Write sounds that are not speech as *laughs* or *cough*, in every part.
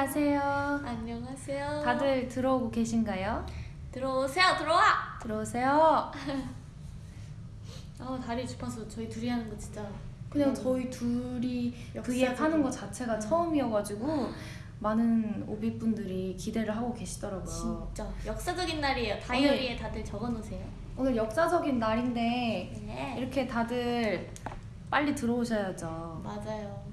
안녕하세요. 안녕하세요. 다들 들어오고 계신가요? 들어오세요. 들어와. 들어오세요. 아 *laughs* 다리 주파수 저희 둘이 하는 거 진짜 그냥 음, 저희 둘이 V앱 하는 거 자체가 음. 처음이어가지고 많은 오비분들이 기대를 하고 계시더라고요. 진짜 역사적인 날이에요. 다이어리에 다들 적어놓으세요. 오늘 역사적인 날인데 네. 이렇게 다들 빨리 들어오셔야죠. 맞아요.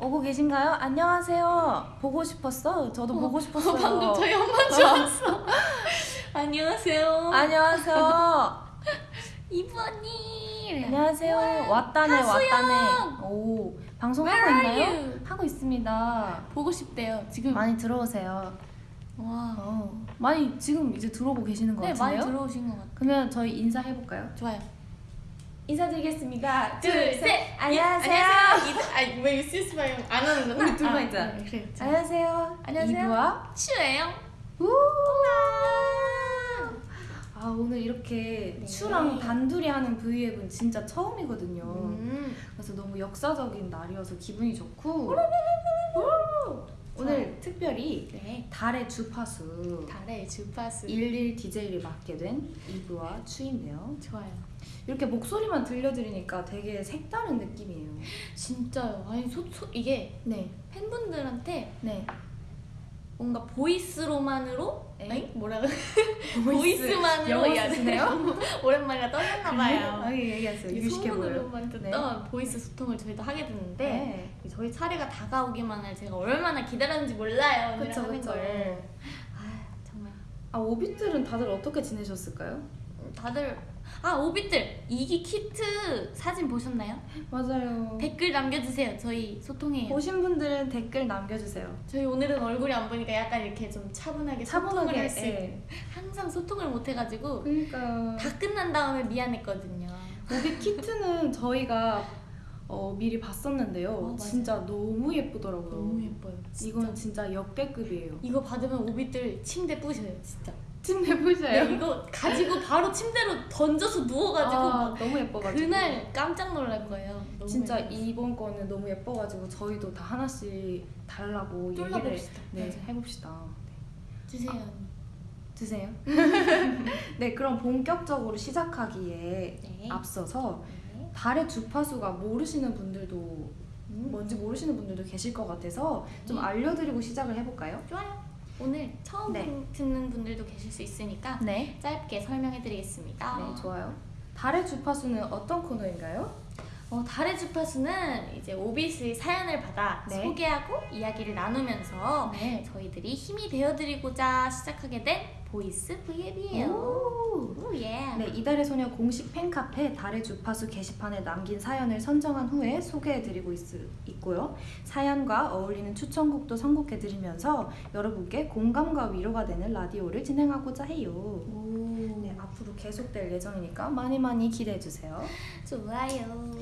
오고 계신가요? 안녕하세요. 보고 싶었어. 저도 보고 싶었어요. 방금 저희 엄마 좋았어. *laughs* 안녕하세요. 안녕하세요. *laughs* 언니. 안녕하세요. 왔다네 하수영! 왔다네. 오 방송하고 있나요? you? 하고 있습니다. 보고 싶대요. 지금. 많이 들어오세요. 와. 어, 많이 지금 이제 들어오고 계시는 것 네 같은데요? 많이 들어오신 것 같아요. 그러면 저희 인사해 볼까요? 좋아요. 인사드리겠습니다. 안녕하세요. *laughs* 아니 왜 실수봐요? 안 하는구나. 우리 둘만 있잖아. 네, 그래. 안녕하세요. 안녕하세요. 이브와 추예요. 우. 아 오늘 이렇게 네. 추랑 단둘이 하는 브이앱은 진짜 처음이거든요. 음. 그래서 너무 역사적인 날이어서 기분이 좋고 오늘 특별히 네. 달의 주파수 달의 주파수. 11 DJ를 맡게 된 이브와 추인데요. 좋아요. 이렇게 목소리만 들려드리니까 되게 색다른 느낌이에요. 진짜요. 아니 소, 소 이게 네, 팬분들한테 네. 뭔가 voice로만으로 에? 아니 뭐라 그래? voice 만으로 영어 이야기- 쓰시네요? *laughs* 오랜만이라 떨렸나 봐요. 아, 얘기하세요. 이 유식해 보여요. 소문으로만 듣던 voice 소통을 저희도 하게 됐는데 네. 저희 차례가 다가오기만을 제가 얼마나 기다렸는지 몰라요. 그쵸, 그쵸. 걸. 아 정말 아, 오빛들은 다들 어떻게 지내셨을까요? 다들 아 오빛들 이기 키트 사진 보셨나요? 맞아요. 댓글 남겨주세요. 저희 소통해요. 보신 분들은 댓글 남겨주세요. 저희 오늘은 얼굴이 안 보니까 약간 이렇게 좀 차분하게, 소통을 차분하게. 할수 있는 예. 항상 소통을 못 해가지고 그러니까 다 끝난 다음에 미안했거든요. 오빛 키트는 저희가 어, 미리 봤었는데요. 어. 진짜 너무 예쁘더라고요. 너무 예뻐요. 진짜. 이건 진짜 역대급이에요. 이거 받으면 오빛들 침대 부셔요, 진짜. 침대 보셔요? 네, 이거 가지고 바로 침대로 던져서 누워가지고 아, 막 너무 예뻐가지고 그날 깜짝 놀랄 거예요. 진짜 예뻐요. 이번 거는 너무 예뻐가지고 저희도 다 하나씩 달라고 얘기를 뚫어봅시다. 네, 맞아요. 해봅시다. 주세요. 드세요. *laughs* 네, 그럼 본격적으로 시작하기에 네. 앞서서 네. 달의 주파수가 모르시는 분들도 음. 뭔지 모르시는 분들도 계실 것 같아서 좀 네. 알려드리고 시작을 해볼까요? 좋아요. 오늘 처음 네. 분- 듣는 분들도 계실 수 있으니까 네. 짧게 설명해드리겠습니다. 네, 좋아요. 달의 주파수는 어떤 코너인가요? 어, 달의 주파수는 이제 오빛의 사연을 받아 네. 소개하고 이야기를 나누면서 네. 저희들이 힘이 되어드리고자 시작하게 된 voice V앱이에요. 오. 오, 예. 네, 이달의 소녀 공식 팬카페 달의 주파수 게시판에 남긴 사연을 선정한 후에 소개해드리고 있, 있고요. 사연과 어울리는 추천곡도 선곡해드리면서 여러분께 공감과 위로가 되는 라디오를 진행하고자 해요. 오, 네, 앞으로 계속될 예정이니까 많이 많이 기대해주세요. 좋아요.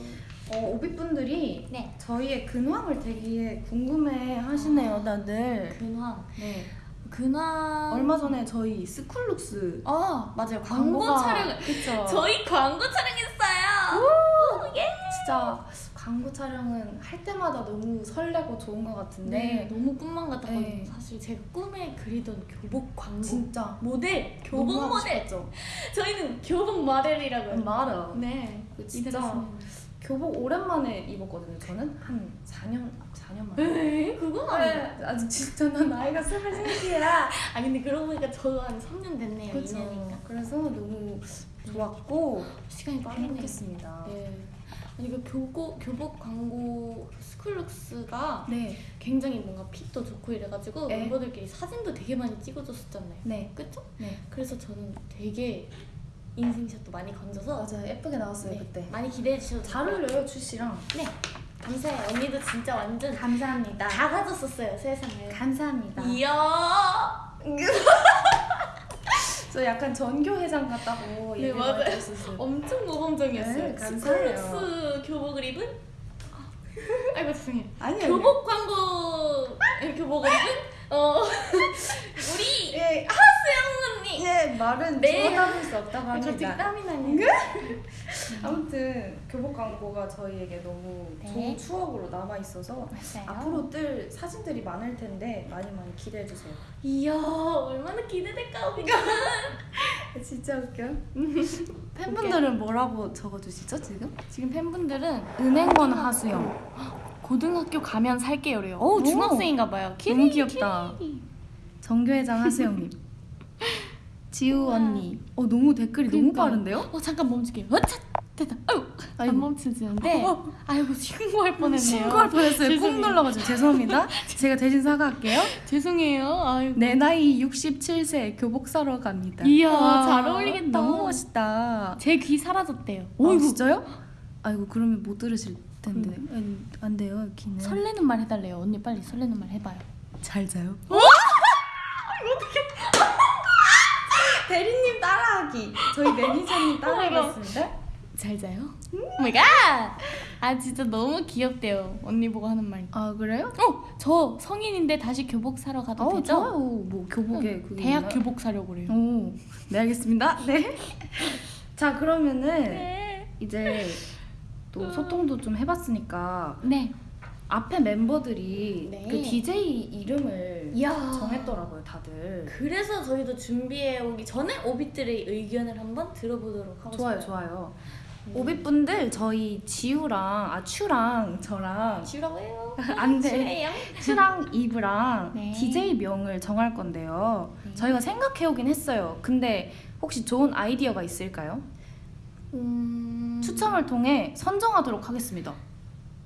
어, 오빛분들이 네. 저희의 근황을 되게 궁금해 하시네요, 다들. 근황. 네. 근황. 얼마 전에 저희 스쿨룩스 아, 맞아요. 광고 촬영. 그쵸? 저희 광고 촬영했어요. 오, 예. 진짜 광고 촬영은 할 때마다 너무 설레고 좋은 것 같은데 네, 너무 꿈만 같았거든요. 네. 사실 제가 꿈에 그리던 교복 광고. 진짜 모델, 교복 모델. 싶었죠. 저희는 교복 모델이라고요. 말아. 네. 그 진짜. 교복 오랜만에 입었거든요. 저는 한 4년 4년 만에. 에이, 그건. 네, 아직 진짜 난 나이가 23이야. *laughs* 아 근데 그러고 보니까 저도 한 3년 됐네요. 그렇죠. 2년인가. 그래서 너무 좋았고 시간이 빠르네요. 행복했습니다. 네. 아니 그 교복 교복 광고 스쿨룩스가 네, 굉장히 뭔가 fit도 좋고 이래가지고 네. 멤버들끼리 사진도 되게 많이 찍어줬었잖아요. 네, 그쵸? 네. 그래서 저는 되게 인생샷도 많이 건져서 맞아요. 예쁘게 나왔어요 네, 그때. 많이 기대해 주셔도 잘. 어울려요 츄 씨랑. 네. 감사해요. 언니도 진짜 완전 감사합니다. 다 가졌었어요 세상을. 감사합니다. 이야. *laughs* 저 약간 전교 회장 같다고 네, 맞아요. 많이 했었어요. 엄청 모범적이었어요. 네, 감사해요. 스쿨룩스 교복을 입은? 아이고 죄송해요. 아니요. 교복 광고 *laughs* 교복을 입은 어 *laughs* 우리 예, 하 예, 말은 네. 주워담을 수 없다고 갑자기 합니다. 땀이 나네. 아무튼 교복 광고가 저희에게 너무 네. 좋은 추억으로 남아 있어서 맞아요. 앞으로 뜰 사진들이 많을 텐데 많이 많이 기대해 주세요. 이야 얼마나 기대될까 우리가. *laughs* 진짜 웃겨. 팬분들은 뭐라고 적어주시죠 지금? 지금 팬분들은 은행원 하수영 고등학교 가면 살게요래요. 오 오. 중학생인가 봐요. 너무 귀엽다. 정교회장 하수영님. *laughs* 지우 우와. 언니. 어 너무 댓글이 너무 그러니까. 빠른데요? 어 잠깐 멈출게요. 어, 차, 됐다. 아유 아이고. 안 멈춰지는데. 아이고 신고할 뻔했네요. 신고할 뻔했어요. 꾹. 눌러가지고 죄송합니다. *laughs* 제가 대신 사과할게요. 죄송해요. 아이고. 내 나이 67세 교복 사러 갑니다. 이야, 와, 잘 어울리겠다. 너무 멋있다. 제 귀 사라졌대요. 어, 어이구. 진짜요? 아이고 그러면 못 들으실 텐데 안, 안 돼요 귀는. 설레는 말 해달래요. 언니 빨리 설레는 말 해봐요. 잘 자요. *laughs* 대리님 따라하기. 저희 매니저님 *laughs* 따라하겠습니다. 잘 자요? Oh my god! 아 진짜 너무 귀엽대요. 언니 보고 하는 말. 아 그래요? 어, 저 성인인데 다시 교복 사러 가도 어 되죠? 좋아요. 뭐 교복에 그게 대학 있나요? 교복 사려고 그래요. 오, 네 알겠습니다. 네. *laughs* 자 그러면은 네. 이제 또 소통도 좀 해봤으니까 네. 앞에 멤버들이 네. 그 DJ 이름을 이야. 정했더라고요 다들. 그래서 저희도 준비해 오기 전에 오빛들의 의견을 한번 들어보도록 하고 좋아요 좋아요. 오빛분들 저희 지우랑 아 추랑 저랑 지우라고 해요. 안돼. 추랑 이브랑 네. DJ 명을 정할 건데요. 네. 저희가 생각해 오긴 했어요. 근데 혹시 좋은 아이디어가 있을까요? 음... 추첨을 통해 선정하도록 하겠습니다.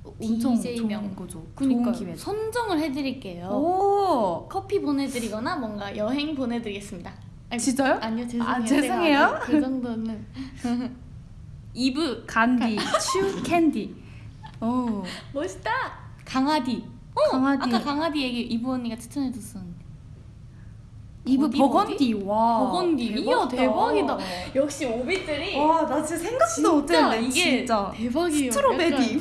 엄청 DJ 좋은 명. 거죠. 그니까 좋은. 선정을 해드릴게요. 오 커피 보내드리거나 뭔가 여행 보내드리겠습니다. 아니, 진짜요? 아니요 죄송해요. 아, 죄송해요. 아직 그 정도는 *laughs* 이브 간디, 츄 캔디. 오 멋있다. 강아디. 어, 강아디. 아까 강아디 얘기 이브 언니가 추천해줬었는데. 이브 버디, 버건디 와. 버건디. 이야, 대박이다. 역시 오빛들이 와 나 진짜 생각도 진짜 못했네 이게 진짜. 대박이에요. 스트로베리.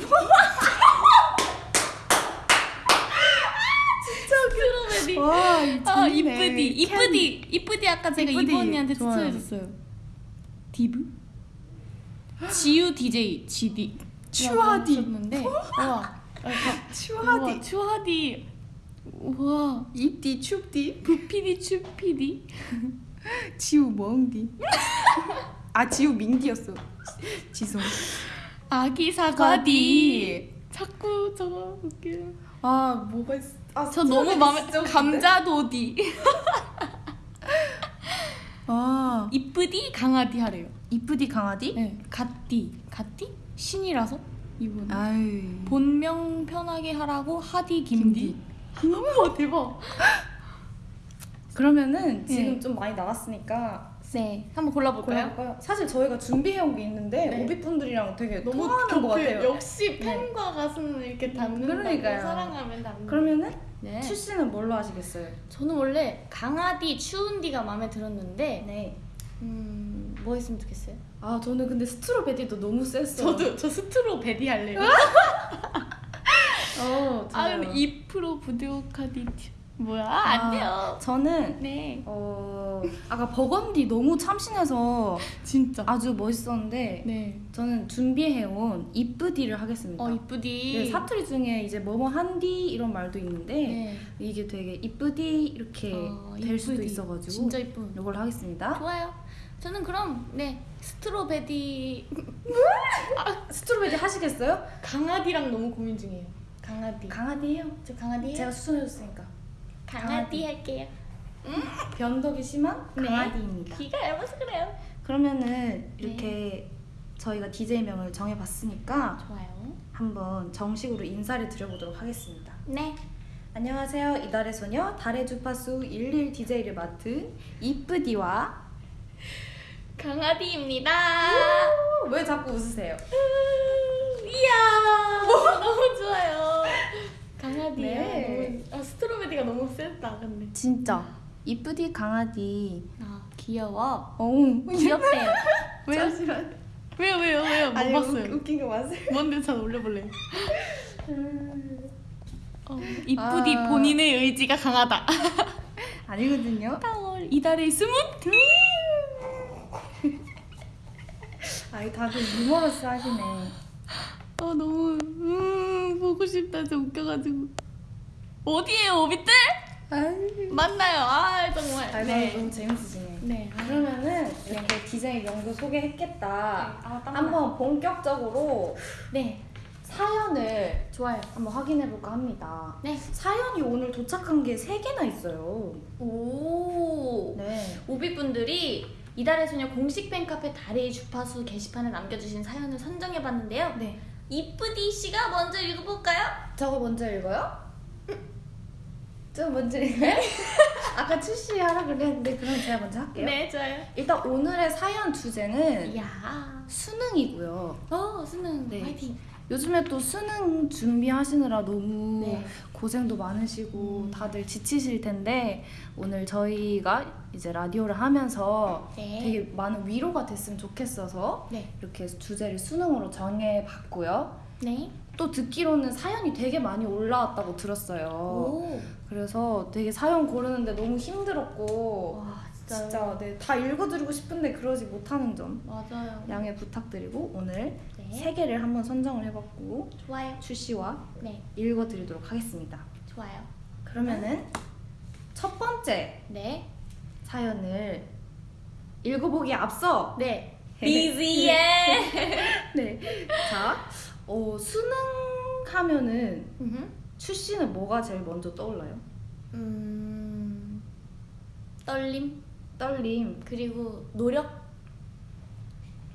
*laughs* 약간 strawberry. 와 아. 이쁘디 이쁘디 이쁘디 아까 제가 이쁘디. 이브 언니한테 좋아요. 추천해줬어요. 디브? 지우 DJ 지디 추하디. 는데 와 *laughs* 추하디. 추하디 와 입디 춥디. 부피디 추피디 지우 멍디. 아 지우 민디였어. 지송. 아기 사과디 자꾸 저거 웃겨 아 뭐가 있어? 아, 저 너무 마음에? 감자도디 아 이쁘디 강아디 하래요 이쁘디 강아디? 네 갓디 갓디 신이라서 이분 아유 본명 편하게 하라고 하디 김디. 우와 *laughs* 대박. *laughs* 그러면은 네. 지금 좀 많이 나왔으니까 네, 한번 골라볼까요? 골라볼까요? 사실 저희가 준비해온 게 있는데 네. 오비분들이랑 되게 통하는 것 같아요. 역시 팬과 가수는 이렇게 닮는다고 그러니까요. 사랑하면 닮는. 그러면은 네. 추 씨는 뭘로 하시겠어요? 저는 원래 강아디 추운디가 마음에 들었는데 네. 음, 뭐 했으면 좋겠어요? 아 저는 근데 스트로베리도 너무 셌어요. 저 스트로 베디 할래요. *laughs* 어, 아. 근데 2% 부디오카디 뭐야? 아, 안 돼요. 저는 네, 어 아까 버건디 너무 참신해서 진짜. 아주 멋있었는데 네. 저는 준비해온 이쁘디를 하겠습니다. 어 이쁘디. 네, 사투리 중에 이제 뭐뭐 한디 이런 말도 있는데 네. 이게 되게 이쁘디 이렇게 어, 될 수도 이쁘디. 있어가지고 진짜 이쁜. 이걸 하겠습니다. 좋아요. 저는 그럼 네 스트로베디 스트로베리 하시겠어요? 강아디랑 너무 고민 중이에요. 강아디. 강아디예요. 저 강아디. 제가 추천해줬으니까 강아디 할게요. 변덕이 심한 네. 강아디입니다. 귀가 얇아서 그래요. 그러면은 이렇게 저희가 DJ 명을 정해봤으니까 좋아요. 한번 정식으로 인사를 드려보도록 하겠습니다. 네. 안녕하세요. 이달의 소녀 달의 주파수 11 DJ를 맡은 이쁘디와 강아디입니다. 왜 자꾸 웃으세요? 이야. 너무 좋아요. 강아디야. 네. 너무, 아 스트로베리가 너무 셌다 근데. 진짜 이쁘디 강아디. 아 귀여워. 어우 귀엽대요. *laughs* 왜요? 잠시만. 왜요 왜요 왜요? 못 아니, 봤어요. 웃, 웃긴 거 맞아요? 뭔데 잘 올려볼래요. 어, 이쁘디 아. 본인의 의지가 강하다. *laughs* 아니거든요. 타월 이달의 스무트. 아 아이 다들 유머러스 하시네. 어 너무 음 보고 싶다 진짜 웃겨가지고 어디에요 오빛들? 만나요 아 정말 아, 네. 너무 재밌으시네. 네 그러면은 이렇게 디자인 연구 소개했겠다. 아, 땀나. 한번 본격적으로 네 사연을 좋아요 한번 확인해 볼까 합니다. 네. 사연이 오늘 도착한 게세 개나 있어요. 오 네. 오비분들이 이달의 소녀 공식 팬카페 다리 주파수 게시판에 남겨주신 사연을 선정해봤는데요 네. 이쁘디 씨가 먼저 읽어볼까요? 저거 먼저 읽어요? 저 먼저 읽어요? *laughs* 아까 출시 하라 그랬는데 그럼 제가 먼저 할게요. 네 좋아요 일단 오늘의 사연 주제는 이야 수능이고요. 어 수능 네. 화이팅 요즘에 또 수능 준비하시느라 너무 네. 고생도 많으시고 음. 다들 지치실 텐데 오늘 저희가 이제 라디오를 하면서 네. 되게 많은 위로가 됐으면 좋겠어서 네. 이렇게 주제를 수능으로 정해봤고요. 네. 또 듣기로는 사연이 되게 많이 올라왔다고 들었어요. 오. 그래서 되게 사연 고르는데 너무 힘들었고 와 진짜. 진짜 네, 다 읽어드리고 싶은데 그러지 못하는 점 맞아요. 양해 부탁드리고 오늘 네. 세 개를 한번 선정을 해봤고 좋아요. 출시와 네. 읽어드리도록 하겠습니다. 좋아요. 그러면은 첫 번째 네. 사연을 읽어보기에 앞서 네. *laughs* 비지의. *laughs* 네. 자, 어, 수능 하면은 출시는 뭐가 제일 먼저 떠올라요? 음. 떨림 떨림. 그리고 노력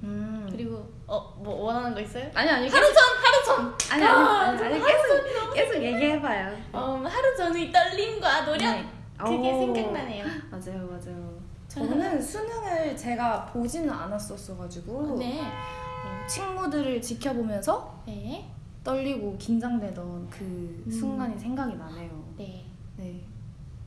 음. 그리고 어 뭐 원하는 거 있어요? 아니 아니 하루 전 하루 전. 아니 아니 아니, 아니 계속 계속 얘기해봐요. 음, 하루 전의 떨림과 노력 네. 그게 오. 생각나네요. 맞아요 맞아요. 저는 수능을 제가 보지는 않았었어가지고 네. 어, 친구들을 지켜보면서 네. 떨리고 긴장되던 그 음. 순간이 생각이 나네요. 네. 네.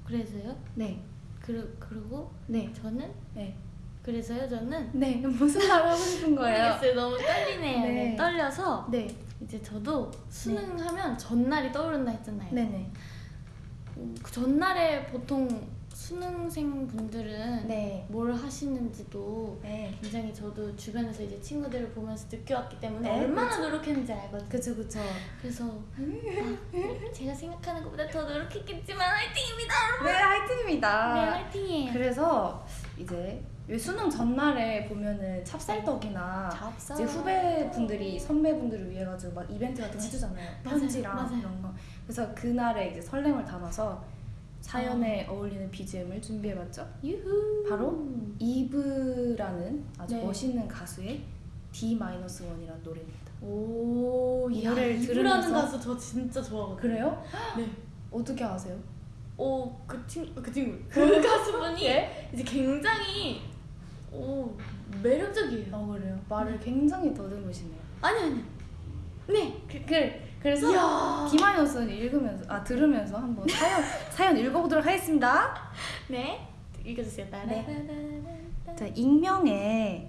그래서요? 네. 그리, 그리고 네. 저는 네. 그래서요 저는 네. 무슨 말 하고 싶은 거예요? 모르겠어요. 너무 떨리네요. 네. 네, 떨려서 네. 이제 저도 수능하면 전날이 떠오른다 했잖아요. 네네. 음, 그 전날에 보통 수능생 분들은 네. 뭘 하시는지도 네. 굉장히 저도 주변에서 이제 친구들을 보면서 느껴왔기 때문에 네, 얼마나 노력했는지 알거든요. 그쵸 그쵸. 그래서 아, 제가 생각하는 것보다 더 노력했겠지만 화이팅입니다. 네 화이팅입니다. 네 화이팅이에요. 그래서 이제 왜 수능 전날에 보면은 찹쌀떡이나 잡사. 이제 후배분들이 선배분들을 위해 가지고 막 이벤트 같은 거 해주잖아요. 맞아요, 편지랑 맞아요. 이런 거. 그래서 그날에 이제 설렘을 담아서 사연에 어울리는 BGM을 준비해봤죠. 유후. 바로 이브라는 아주 네. 멋있는 가수의 D-1이라는 노래입니다. 오, 이 야, 노래를 이브라는 들으면서- 가수 저 진짜 좋아하거든요. 그래요? 네. 어떻게 아세요? 오, 그 친, 그 친구, *laughs* 그 가수분이 예? 이제 굉장히 오 매력적이에요. 어 그래요. 말을 굉장히 더듬으시네요. 아니 아니. 네. 그, 그, 그래서 이야. D-는 읽으면서 아 들으면서 한번 사연 *laughs* 사연 읽어보도록 하겠습니다. 네. 읽어주세요. 따라라라라라. 자 익명의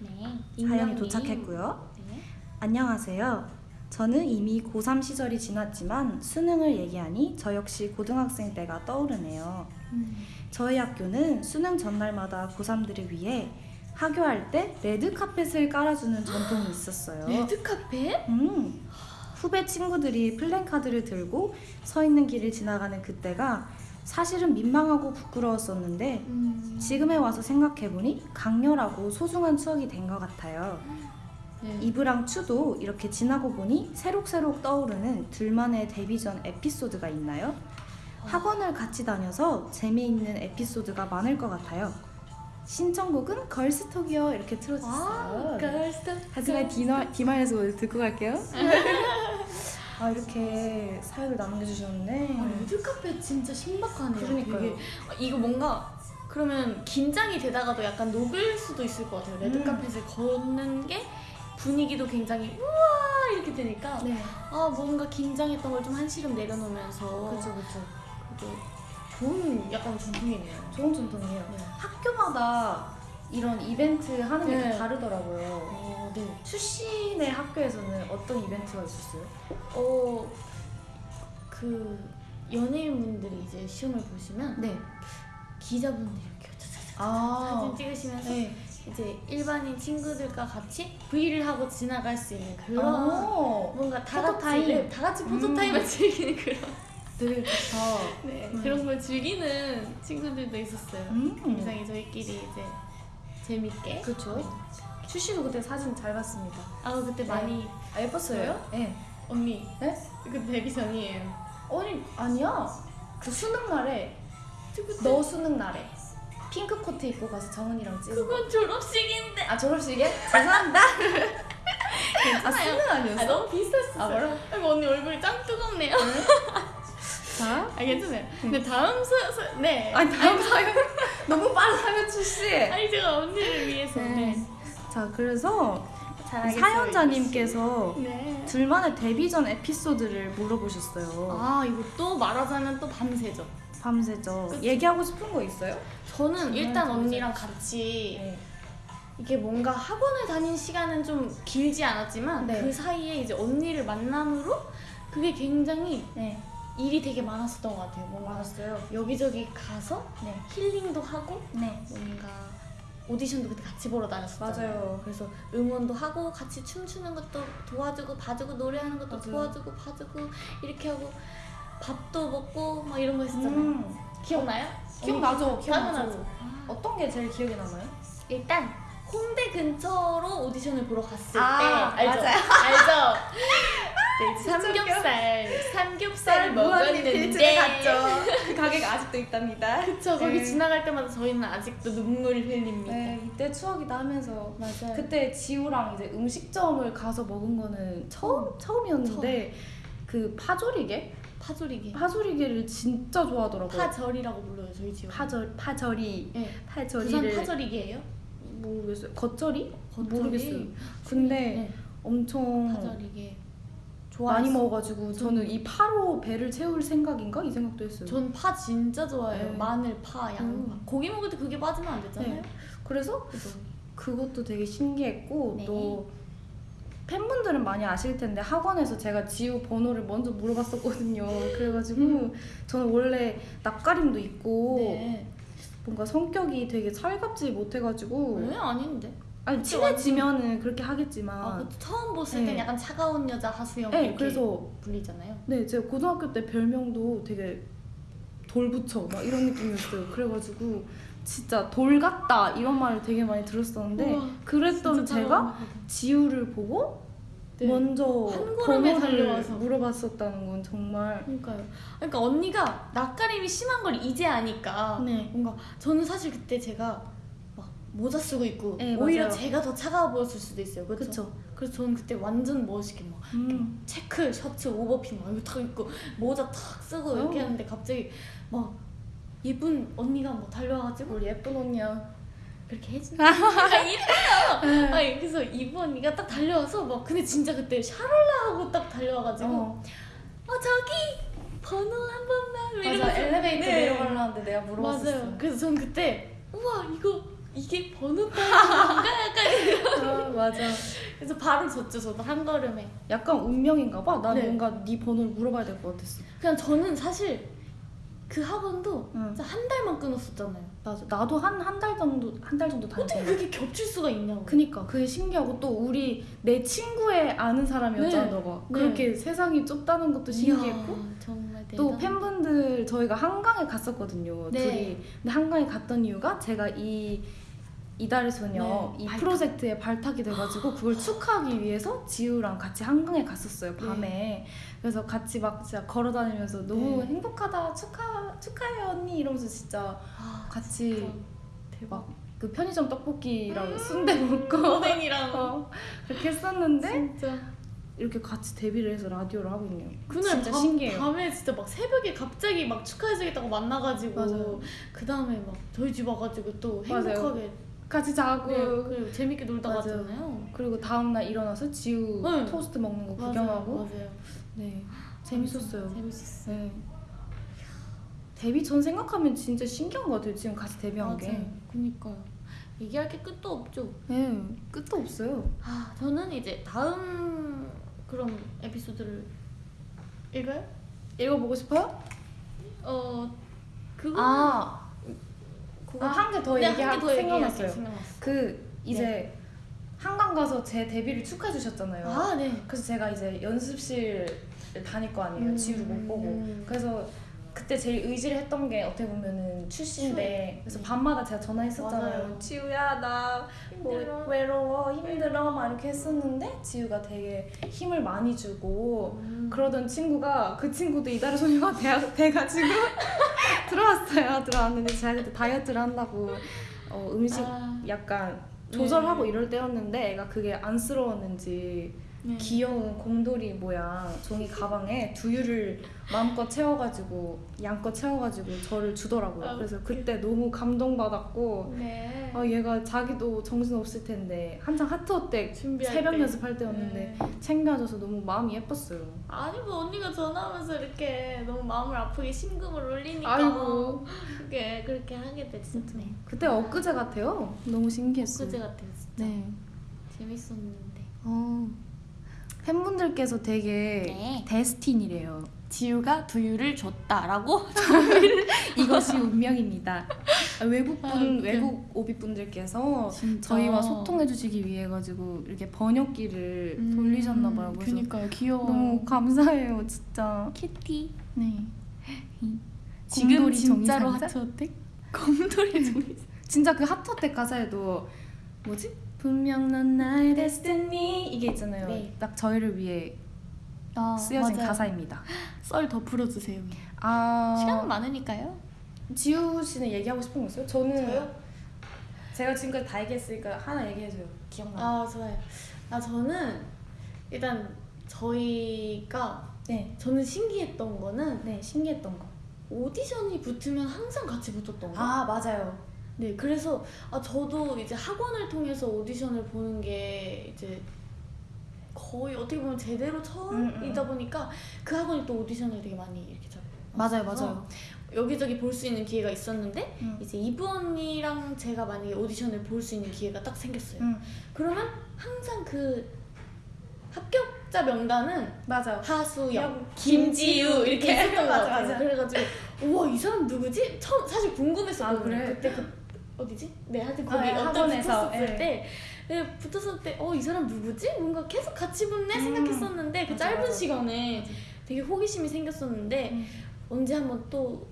네. 사연이. 도착했고요. 네. 안녕하세요. 저는 이미 고3 시절이 지났지만 수능을 얘기하니 저 역시 고등학생 때가 떠오르네요. 음. 저희 학교는 수능 전날마다 고3들을 위해 하교할 때 레드 카펫을 깔아주는 전통이 있었어요. 레드 카펫? 음, 후배 친구들이 플랜카드를 들고 서 있는 길을 지나가는 그때가 사실은 민망하고 부끄러웠었는데 음. 지금에 와서 생각해보니 강렬하고 소중한 추억이 된 것 같아요. 네. 이브랑 츄도 이렇게 지나고 보니 새록새록 떠오르는 둘만의 데뷔 전 에피소드가 있나요? 학원을 같이 다녀서 재미있는 에피소드가 많을 것 같아요. 신청곡은 Girl's Talk이요 이렇게 아, 틀어주셨어요. Girl's Talk. 하지만 디마, 디마에서 듣고 갈게요. *laughs* 아 이렇게 사연을 남겨주셨네. 아, 레드 카펫 진짜 신박하네요. 그러니까요. 되게. 아, 이거 뭔가 그러면 긴장이 되다가도 약간 녹을 수도 있을 것 같아요. 레드 음. 카펫을 걷는 게 분위기도 굉장히 우와 이렇게 되니까 네, 아 뭔가 긴장했던 걸 좀 한시름 내려놓으면서 그렇죠, 그렇죠. 좋은 약간 전통이네요. 좋은 전통이에요. 네. 학교마다 이런 이벤트 하는 게 네. 다 다르더라고요. 어, 네. 출신의 학교에서는 어떤 이벤트가 있었어요? 어, 그 연예인분들이 이제 시험을 보시면 네. 기자분들이 이렇게 아, 사진 찍으시면서 네. 이제 일반인 친구들과 같이 V를 하고 지나갈 수 있는 그런 어, 뭔가 다 같이. 네, 다 같이 포토 타임을 즐기는 그런 되게 좋다. 네, 음. 그런 걸 즐기는 친구들도 있었어요. 음. 이상히 저희끼리 이제 재밌게. 그렇죠. 출시도 그때 사진 잘 봤습니다. 아 그때 네. 많이 아, 예뻤어요? 네. 언니 네? 그 데뷔 전이에요. 아니 아니야. 그 수능 날에 너 수능 날에 핑크 코트 입고 가서 정은이랑 찍은 거. 그건 졸업식인데. 아 졸업식에? 죄송합니다. *laughs* 아 수능 아니었어? 아 너무 비슷했어. 아, 뭐라? 아이고 언니 얼굴이 짱 뜨겁네요. 자. 아 괜찮아요. 근데 다음 수, 수 네. 아니 다음 사연 *laughs* 너무 빠르다면 출시. 아니 제가 언니를 위해서 네. 네. 자 그래서. 사연자님께서 네. 둘만의 데뷔 전 에피소드를 물어보셨어요. 아 이거 또 말하자면 또 밤새죠. 밤새죠. 그쵸? 얘기하고 싶은 거 있어요? 저는 일단 밤새죠. 언니랑 같이 네. 이게 뭔가 학원을 다닌 시간은 좀 길지 않았지만 네. 그 사이에 이제 언니를 만남으로 그게 굉장히 네. 일이 되게 많았었던 것 같아요. 뭔가 알았어요. 여기저기 가서 네. 힐링도 하고 네. 뭔가 오디션도 그때 같이 보러 다녔었잖아요. 맞아요. 그래서 응원도 하고 같이 춤추는 것도 도와주고 봐주고 노래하는 것도 맞아요. 도와주고 봐주고 이렇게 하고 밥도 먹고 막 이런 거 했었잖아요. 음. 기억나요? 기억나죠? 기억나죠? 당연하죠. 어떤 게 제일 기억에 남아요? 일단 홍대 근처로 오디션을 보러 갔을 아, 때 알죠? 알죠? 네, 진짜 삼겹살 삼겹살을 먹었는데 갔죠. 그 가게가 아직도 있답니다. 그쵸 거기 네. 지나갈 때마다 저희는 아직도 눈물이 흘립니다. 네, 이때 추억이다 하면서 맞아요. 그때 지우랑 이제 음식점을 가서 먹은 거는 처음 처음이었는데 그 파조리게 파조리게 파조리게를 진짜 좋아하더라고요. 파절이라고 불러요 저희 집. 파절 파절이 네. 부산 파절이를 파절이게예요? 모르겠어요. 겉절이? 겉절이? 모르겠어요. 근데 네. 엄청 파절이게. 많이. 먹어가지고 저는 이 파로 배를 채울 생각인가 이 생각도 했어요. 전 파 진짜 좋아해요. 네. 마늘, 파, 양파. 음. 고기 먹을 때 그게 빠지면 안 되잖아요. 네. 그래서 그죠? 그것도 되게 신기했고 네. 또 팬분들은 많이 아실 텐데 학원에서 제가 지우 번호를 먼저 물어봤었거든요. 그래가지고 저는 원래 낯가림도 있고 네. 뭔가 성격이 되게 살갑지 못해가지고 왜 아닌데? 아니 친해지면은 그렇게 하겠지만 아, 그 처음 봤을 땐 네. 약간 차가운 여자 하수영 네, 그래서 불리잖아요. 네 제가 고등학교 때 별명도 되게 돌붙여 막 이런 느낌이었어요. 그래가지고 진짜 돌 같다 이런 말을 되게 많이 들었었는데 우와, 그랬던 제가. 지우를 보고 네. 먼저 한 걸음에 달려와서. 물어봤었다는 건 정말 그러니까요. 그러니까 언니가 낯가림이 심한 걸 이제 아니까 네. 뭔가 저는 사실 그때 제가 막 모자 쓰고 있고 네, 오히려 맞아요. 제가 더 차가워 보였을 수도 있어요. 그렇죠? 그래서 저는 그때 완전 멋있게 막 음. 체크 셔츠 오버핏 막 이거 탁 입고 모자 탁 쓰고 이렇게 어. 하는데 갑자기 막 예쁜 언니가 막 달려와가지고 우리 예쁜 언니야. 그렇게 해주는 아 이뻐요. 아니 그래서 언니가 딱 달려와서 막 근데 진짜 그때 샤랄라 하고 딱 달려와가지고 어, 어. 저기 번호 한 번만 맞아 이러면서 엘리베이터 네. 내려가려 하는데 내가 물어봤었어. 맞아요. 그래서 전 그때 우와 이거 이게 번호 따위인가 약간 *laughs* 아, 맞아. 그래서 바로 줬죠 저도 한 걸음에 약간 운명인가 봐. 난 네. 뭔가 네 번호를 물어봐야 될 것 같았어. 그냥 저는 사실 그 학원도 응. 진짜 한 달만 끊었었잖아요. 맞아. 나도 한 한 달 정도 한 달 정도 어떻게 다녔어. 그게 겹칠 수가 있냐고. 그니까 그게 신기하고 또 우리 내 친구의 아는 사람이었잖아 네. 너가. 네. 그렇게 세상이 좁다는 것도 신기했고. 이야, 정말 또 대단. 팬분들 저희가 한강에 갔었거든요. 네. 둘이. 근데 한강에 갔던 이유가 제가 이 이달의 소녀 네, 이 발탁. 프로젝트에 발탁이 돼가지고 그걸 축하하기 위해서 지우랑 같이 한강에 갔었어요 밤에. 그래서 같이 막 진짜 걸어다니면서 너무 네. 행복하다 축하 축하해 언니 이러면서 진짜 아, 같이 진짜 대박. 그 편의점 떡볶이랑 음. 순대 먹고 *laughs* 오뎅이랑 어, 그렇게 했었는데 진짜 이렇게 같이 데뷔를 해서 라디오를 하고 있네요. 그날 진짜 밤, 신기해요. 밤에 진짜 막 새벽에 갑자기 막 축하해주겠다고 만나가지고 맞아요. 그 다음에 막 저희 집 와가지고 또 맞아요. 행복하게 같이 자고 네, 그리고 재밌게 놀다 맞아요. 갔잖아요. 그리고 다음날 일어나서 지우 응. 토스트 먹는 거 맞아요, 구경하고 맞아요. 네 재밌었어요. 재밌었어요. 네. 데뷔 전 생각하면 진짜 신기한 것 같아요. 지금 같이 데뷔한 게. 맞아요. 그니까요. 얘기할 게 끝도 없죠. 네 끝도 없어요. 아, 저는 이제 다음 그럼 에피소드를 읽어요? 읽어보고 싶어요? 어, 그거 아, 그거 아 한 개더 네, 얘기하 한개더 얘기할게요. 생각났어요. 생각났어. 그 이제 한강 가서 제 데뷔를 축하해 주셨잖아요. 아 네. 그래서 제가 이제 연습실 다닐 거 아니에요. 지우를 못 보고. 음. 그래서 그때 제일 의지를 했던 게 어떻게 보면은 출시인데 그래서 밤마다 제가 전화했었잖아요. 맞아요. 지우야 나뭐 힘들어. 외로워 힘들어 막 이렇게 했었는데 지우가 되게 힘을 많이 주고 음. 그러던 친구가 그 친구도 이달의 소녀가 돼, 돼가지고 *laughs* 들어왔어요. 들어왔는데 제가 그때 다이어트를 한다고 어, 음식 아, 약간 조절하고 네. 이럴 때였는데 애가 그게 안쓰러웠는지 네. 귀여운 곰돌이 모양 종이 가방에 두유를 마음껏 채워가지고 양껏 채워가지고 저를 주더라고요. 아, 그래서 그때 너무 감동받았고 네. 아, 얘가 자기도 정신 없을 텐데 한창 하트어 때 새벽 때. 연습할 때였는데 네. 챙겨줘서 너무 마음이 예뻤어요. 아니 뭐 언니가 전화하면서 이렇게 너무 마음을 아프게 심금을 울리니까 아이고. 그게 그렇게 하게 됐어. 네. 그때 엊그제 같아요. 너무 신기했어요. 엊그제 같아요 진짜. 네. 재밌었는데. 어, 팬분들께서 되게 네. 데스틴이래요. 지우가 두유를 줬다라고? *laughs* *laughs* 이것이 운명입니다. 아, 외국분 아. 외국 오비분들께서. 저희와 소통해 주시기 위해 가지고 이렇게 번역기를 음, 돌리셨나 봐요. 그니까요 귀여워. 너무 감사해요, 진짜. 키티. 네. 지금 진짜로? 하트 어택? 곰돌이 정의. 진짜 그 핫터텍 가사에도 뭐지? 분명 넌 나의 데스티니 이게 있잖아요. 네. 딱 저희를 위해 아, 쓰여진 맞아요. 가사입니다. *laughs* 썰 더 풀어주세요. 아 시간은 많으니까요. 지우 씨는 얘기하고 싶은 거 있어요? 저는 제가 지금까지 다 얘기했으니까 하나 얘기해줘요. 기억나? 아 좋아요. 아 저는 일단 저희가 네. 저는 신기했던 거는 네 신기했던 거. 오디션이 붙으면 항상 같이 붙었던 거. 아 맞아요. 네, 그래서 아 저도 이제 학원을 통해서 오디션을 보는 게 이제 거의 어떻게 보면 제대로 처음이다 음, 음. 보니까 그 학원이 또 오디션을 되게 많이 이렇게 잡. 맞아요 맞아요. 여기저기 볼 수 있는 기회가 있었는데 음. 이제 이브 언니랑 제가 만약에 오디션을 볼 수 있는 기회가 딱 생겼어요. 음. 그러면 항상 그 합격자 명단은 맞아요. 하수영, 영, 김지우 이렇게 *laughs* 했던 거 맞아, 같아요. 그래가지고 우와 이 사람 누구지? 처음 사실 궁금했었거든요. 아, 그래? 그때 그 어디지? 네 하여튼 거기 아, 예, 어떤 학원에서, 붙었을 예. 때 네, 붙었을 때 어 이 사람 누구지? 뭔가 계속 같이 붙네 음. 생각했었는데 그 맞아, 짧은 맞아. 시간에 되게 호기심이 생겼었는데 음. 언제 한번 또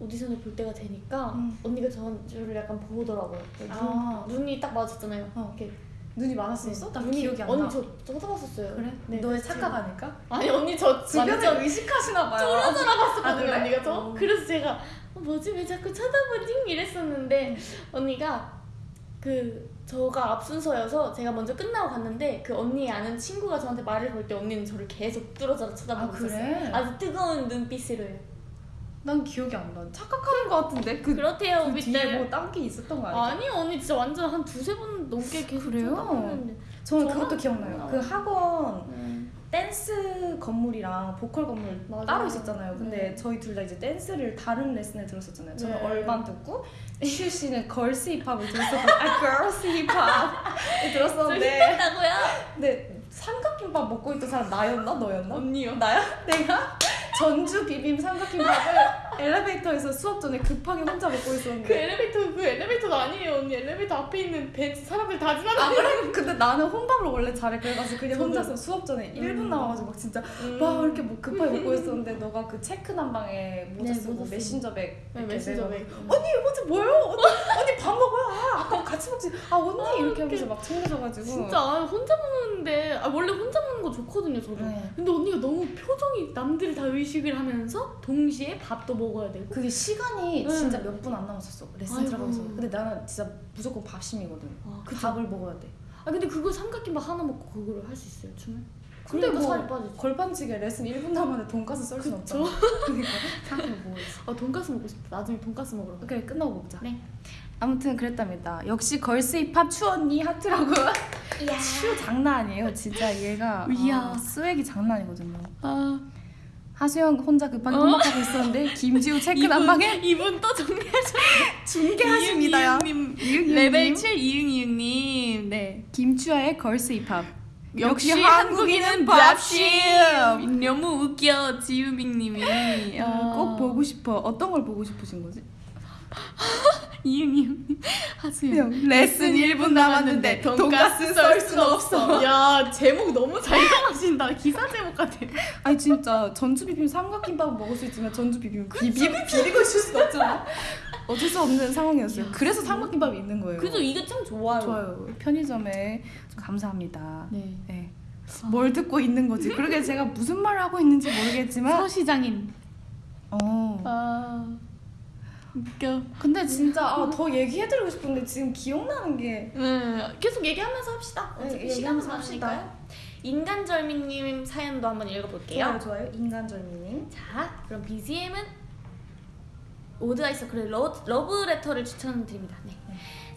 오디션을 볼 때가 되니까 음. 언니가 저를 약간 보더라고요. 눈, 아. 눈이 딱 맞았잖아요. 어. 이렇게 눈이 많았었어? 나 기억이 안 나. 언니 저 저쳐다봤었어요. 그래? 네, 너의 착각 아닐까? 아니 언니 저 완전 의식하시나 봐요. 쫄아쫄아 봤었거든요 아, 그래? 언니가 저 어. 그래서 제가 어, 뭐지 왜 자꾸 쳐다보지 이랬었는데 언니가 그 저가 앞순서여서 제가 먼저 끝나고 갔는데 그 언니 아는 친구가 저한테 말을 걸 때 언니는 저를 계속 뚫어져라 쳐다보고 아, 있었어요 그래? 아주 뜨거운 눈빛으로요 난 기억이 안 나. 착각하는 거 같은데 그, 그렇대요 그 뒤에 오빛들 뭐딴 게 있었던 거 아니야? 아니 언니 진짜 완전 한 두세 번 넘게 계속 그래요? 쳐다봤는데 저는 저는 그것도 기억나요. 그 학원 음. 댄스 건물이랑 보컬 건물 맞아요. 따로 있었잖아요. 근데 네. 저희 둘 다 이제 댄스를 다른 레슨을 들었었잖아요. 저는 네. urban 듣고 츄 씨는 girls 힙합을 들었었고 아 girls 힙합을 들었었는데 힙했다고요? 근데 삼각김밥 먹고 있던 사람 나였나 너였나? 언니요 나야? 내가 전주 비빔 삼각김밥을 엘리베이터에서 수업 전에 급하게 혼자 먹고 그 있었는데 엘리베이터 그 엘리베이터도 아니에요 언니 엘리베이터 앞에 있는 벤치 사람들 다 지나가 아 그래? 근데 나는 혼밥을 원래 잘해 그래가지고 그냥. 혼자서 수업 전에 1분 음. 남아가지고 막 진짜 음. 막 이렇게 뭐 급하게 먹고 있었는데 너가 그 체크 남방에 모자 네, 쓰고 모자 쓰고. 메신저 백 네, 이렇게 메신저백. 메고 언니 지 뭐예요? 언니, 언니 밥 먹어요? 아 아까 같이 먹지 아 언니 아, 이렇게. 하면서 막 챙겨줘가지고 진짜 아, 혼자 먹는데 아, 원래 혼자 먹는 거 좋거든요 저도 네. 근데 언니가 너무 표정이 남들이 다 의식을 하면서 동시에 밥도 먹 어야 되고. 그게 시간이 응. 진짜 몇 분 안 남았었어 레슨 아이고. 들어가면서. 근데 나는 진짜 무조건 밥심이거든. 아. 밥을 먹어야 돼. 아 근데 그거 삼각김밥 하나 먹고 그거를 할 수 있어요 춤을? 근데 뭐 살이 빠지지. 걸반지게 레슨 1분 남았는데 돈가스 썰 순? 없잖아. *laughs* 그러니까 생각해 아 돈가스 먹고 싶다. 나중에 돈가스 먹으러 가. 그래 끝나고 먹자. 네. 아무튼 그랬답니다. 역시 girls 힙합 츄 언니 하트라고. *laughs* 츄 장난 아니에요 진짜. 얘가 이야. 아, swag이 장난 아니거든요. 아 하수영 혼자 급하게 어? 혼밥하고 있었는데 김지우 체크 남방에 이분 또 정리하셔 중계하십니다요. 레벨 7 이응 이응님. 네. 김추아의 girls 힙합. 역시 역시 한국인은 밥심. 너무 웃겨 지우빅님이. 아, 꼭 보고 싶어. 어떤 걸 보고 싶으신 거지? *laughs* 이응 이응 하수영 레슨 1분 남았는데 돈가스 썰 순 없어. 야 제목 너무 잘 정하신다 기사 제목 같아 아니 진짜 전주 비빔 삼각김밥 먹을 수 있지만 전주 비빔 비비 비비고 있을 수가 없잖아. 어쩔 수 없는 상황이었어요. 야, 그래서 삼각김밥이 있는 거예요. 그래도 이게 참 좋아요 좋아요. 편의점에 감사합니다. 네 네. 뭘 듣고 있는 거지? 그러게 제가 무슨 말을 하고 있는지 모르겠지만 서시장인 어. 아 웃겨. 근데 진짜 아, 더 얘기해드리고 싶은데 지금 기억나는 게. 네 계속 얘기하면서 합시다. 네, 어차피 얘기하면서 시간은 합시다. 많으니까요. 인간절미님 사연도 한번 읽어볼게요. 좋아요 좋아요. 인간절미님. 자, 그럼 BGM은 오드아이서 그래 러, 러브레터를 추천드립니다. 네.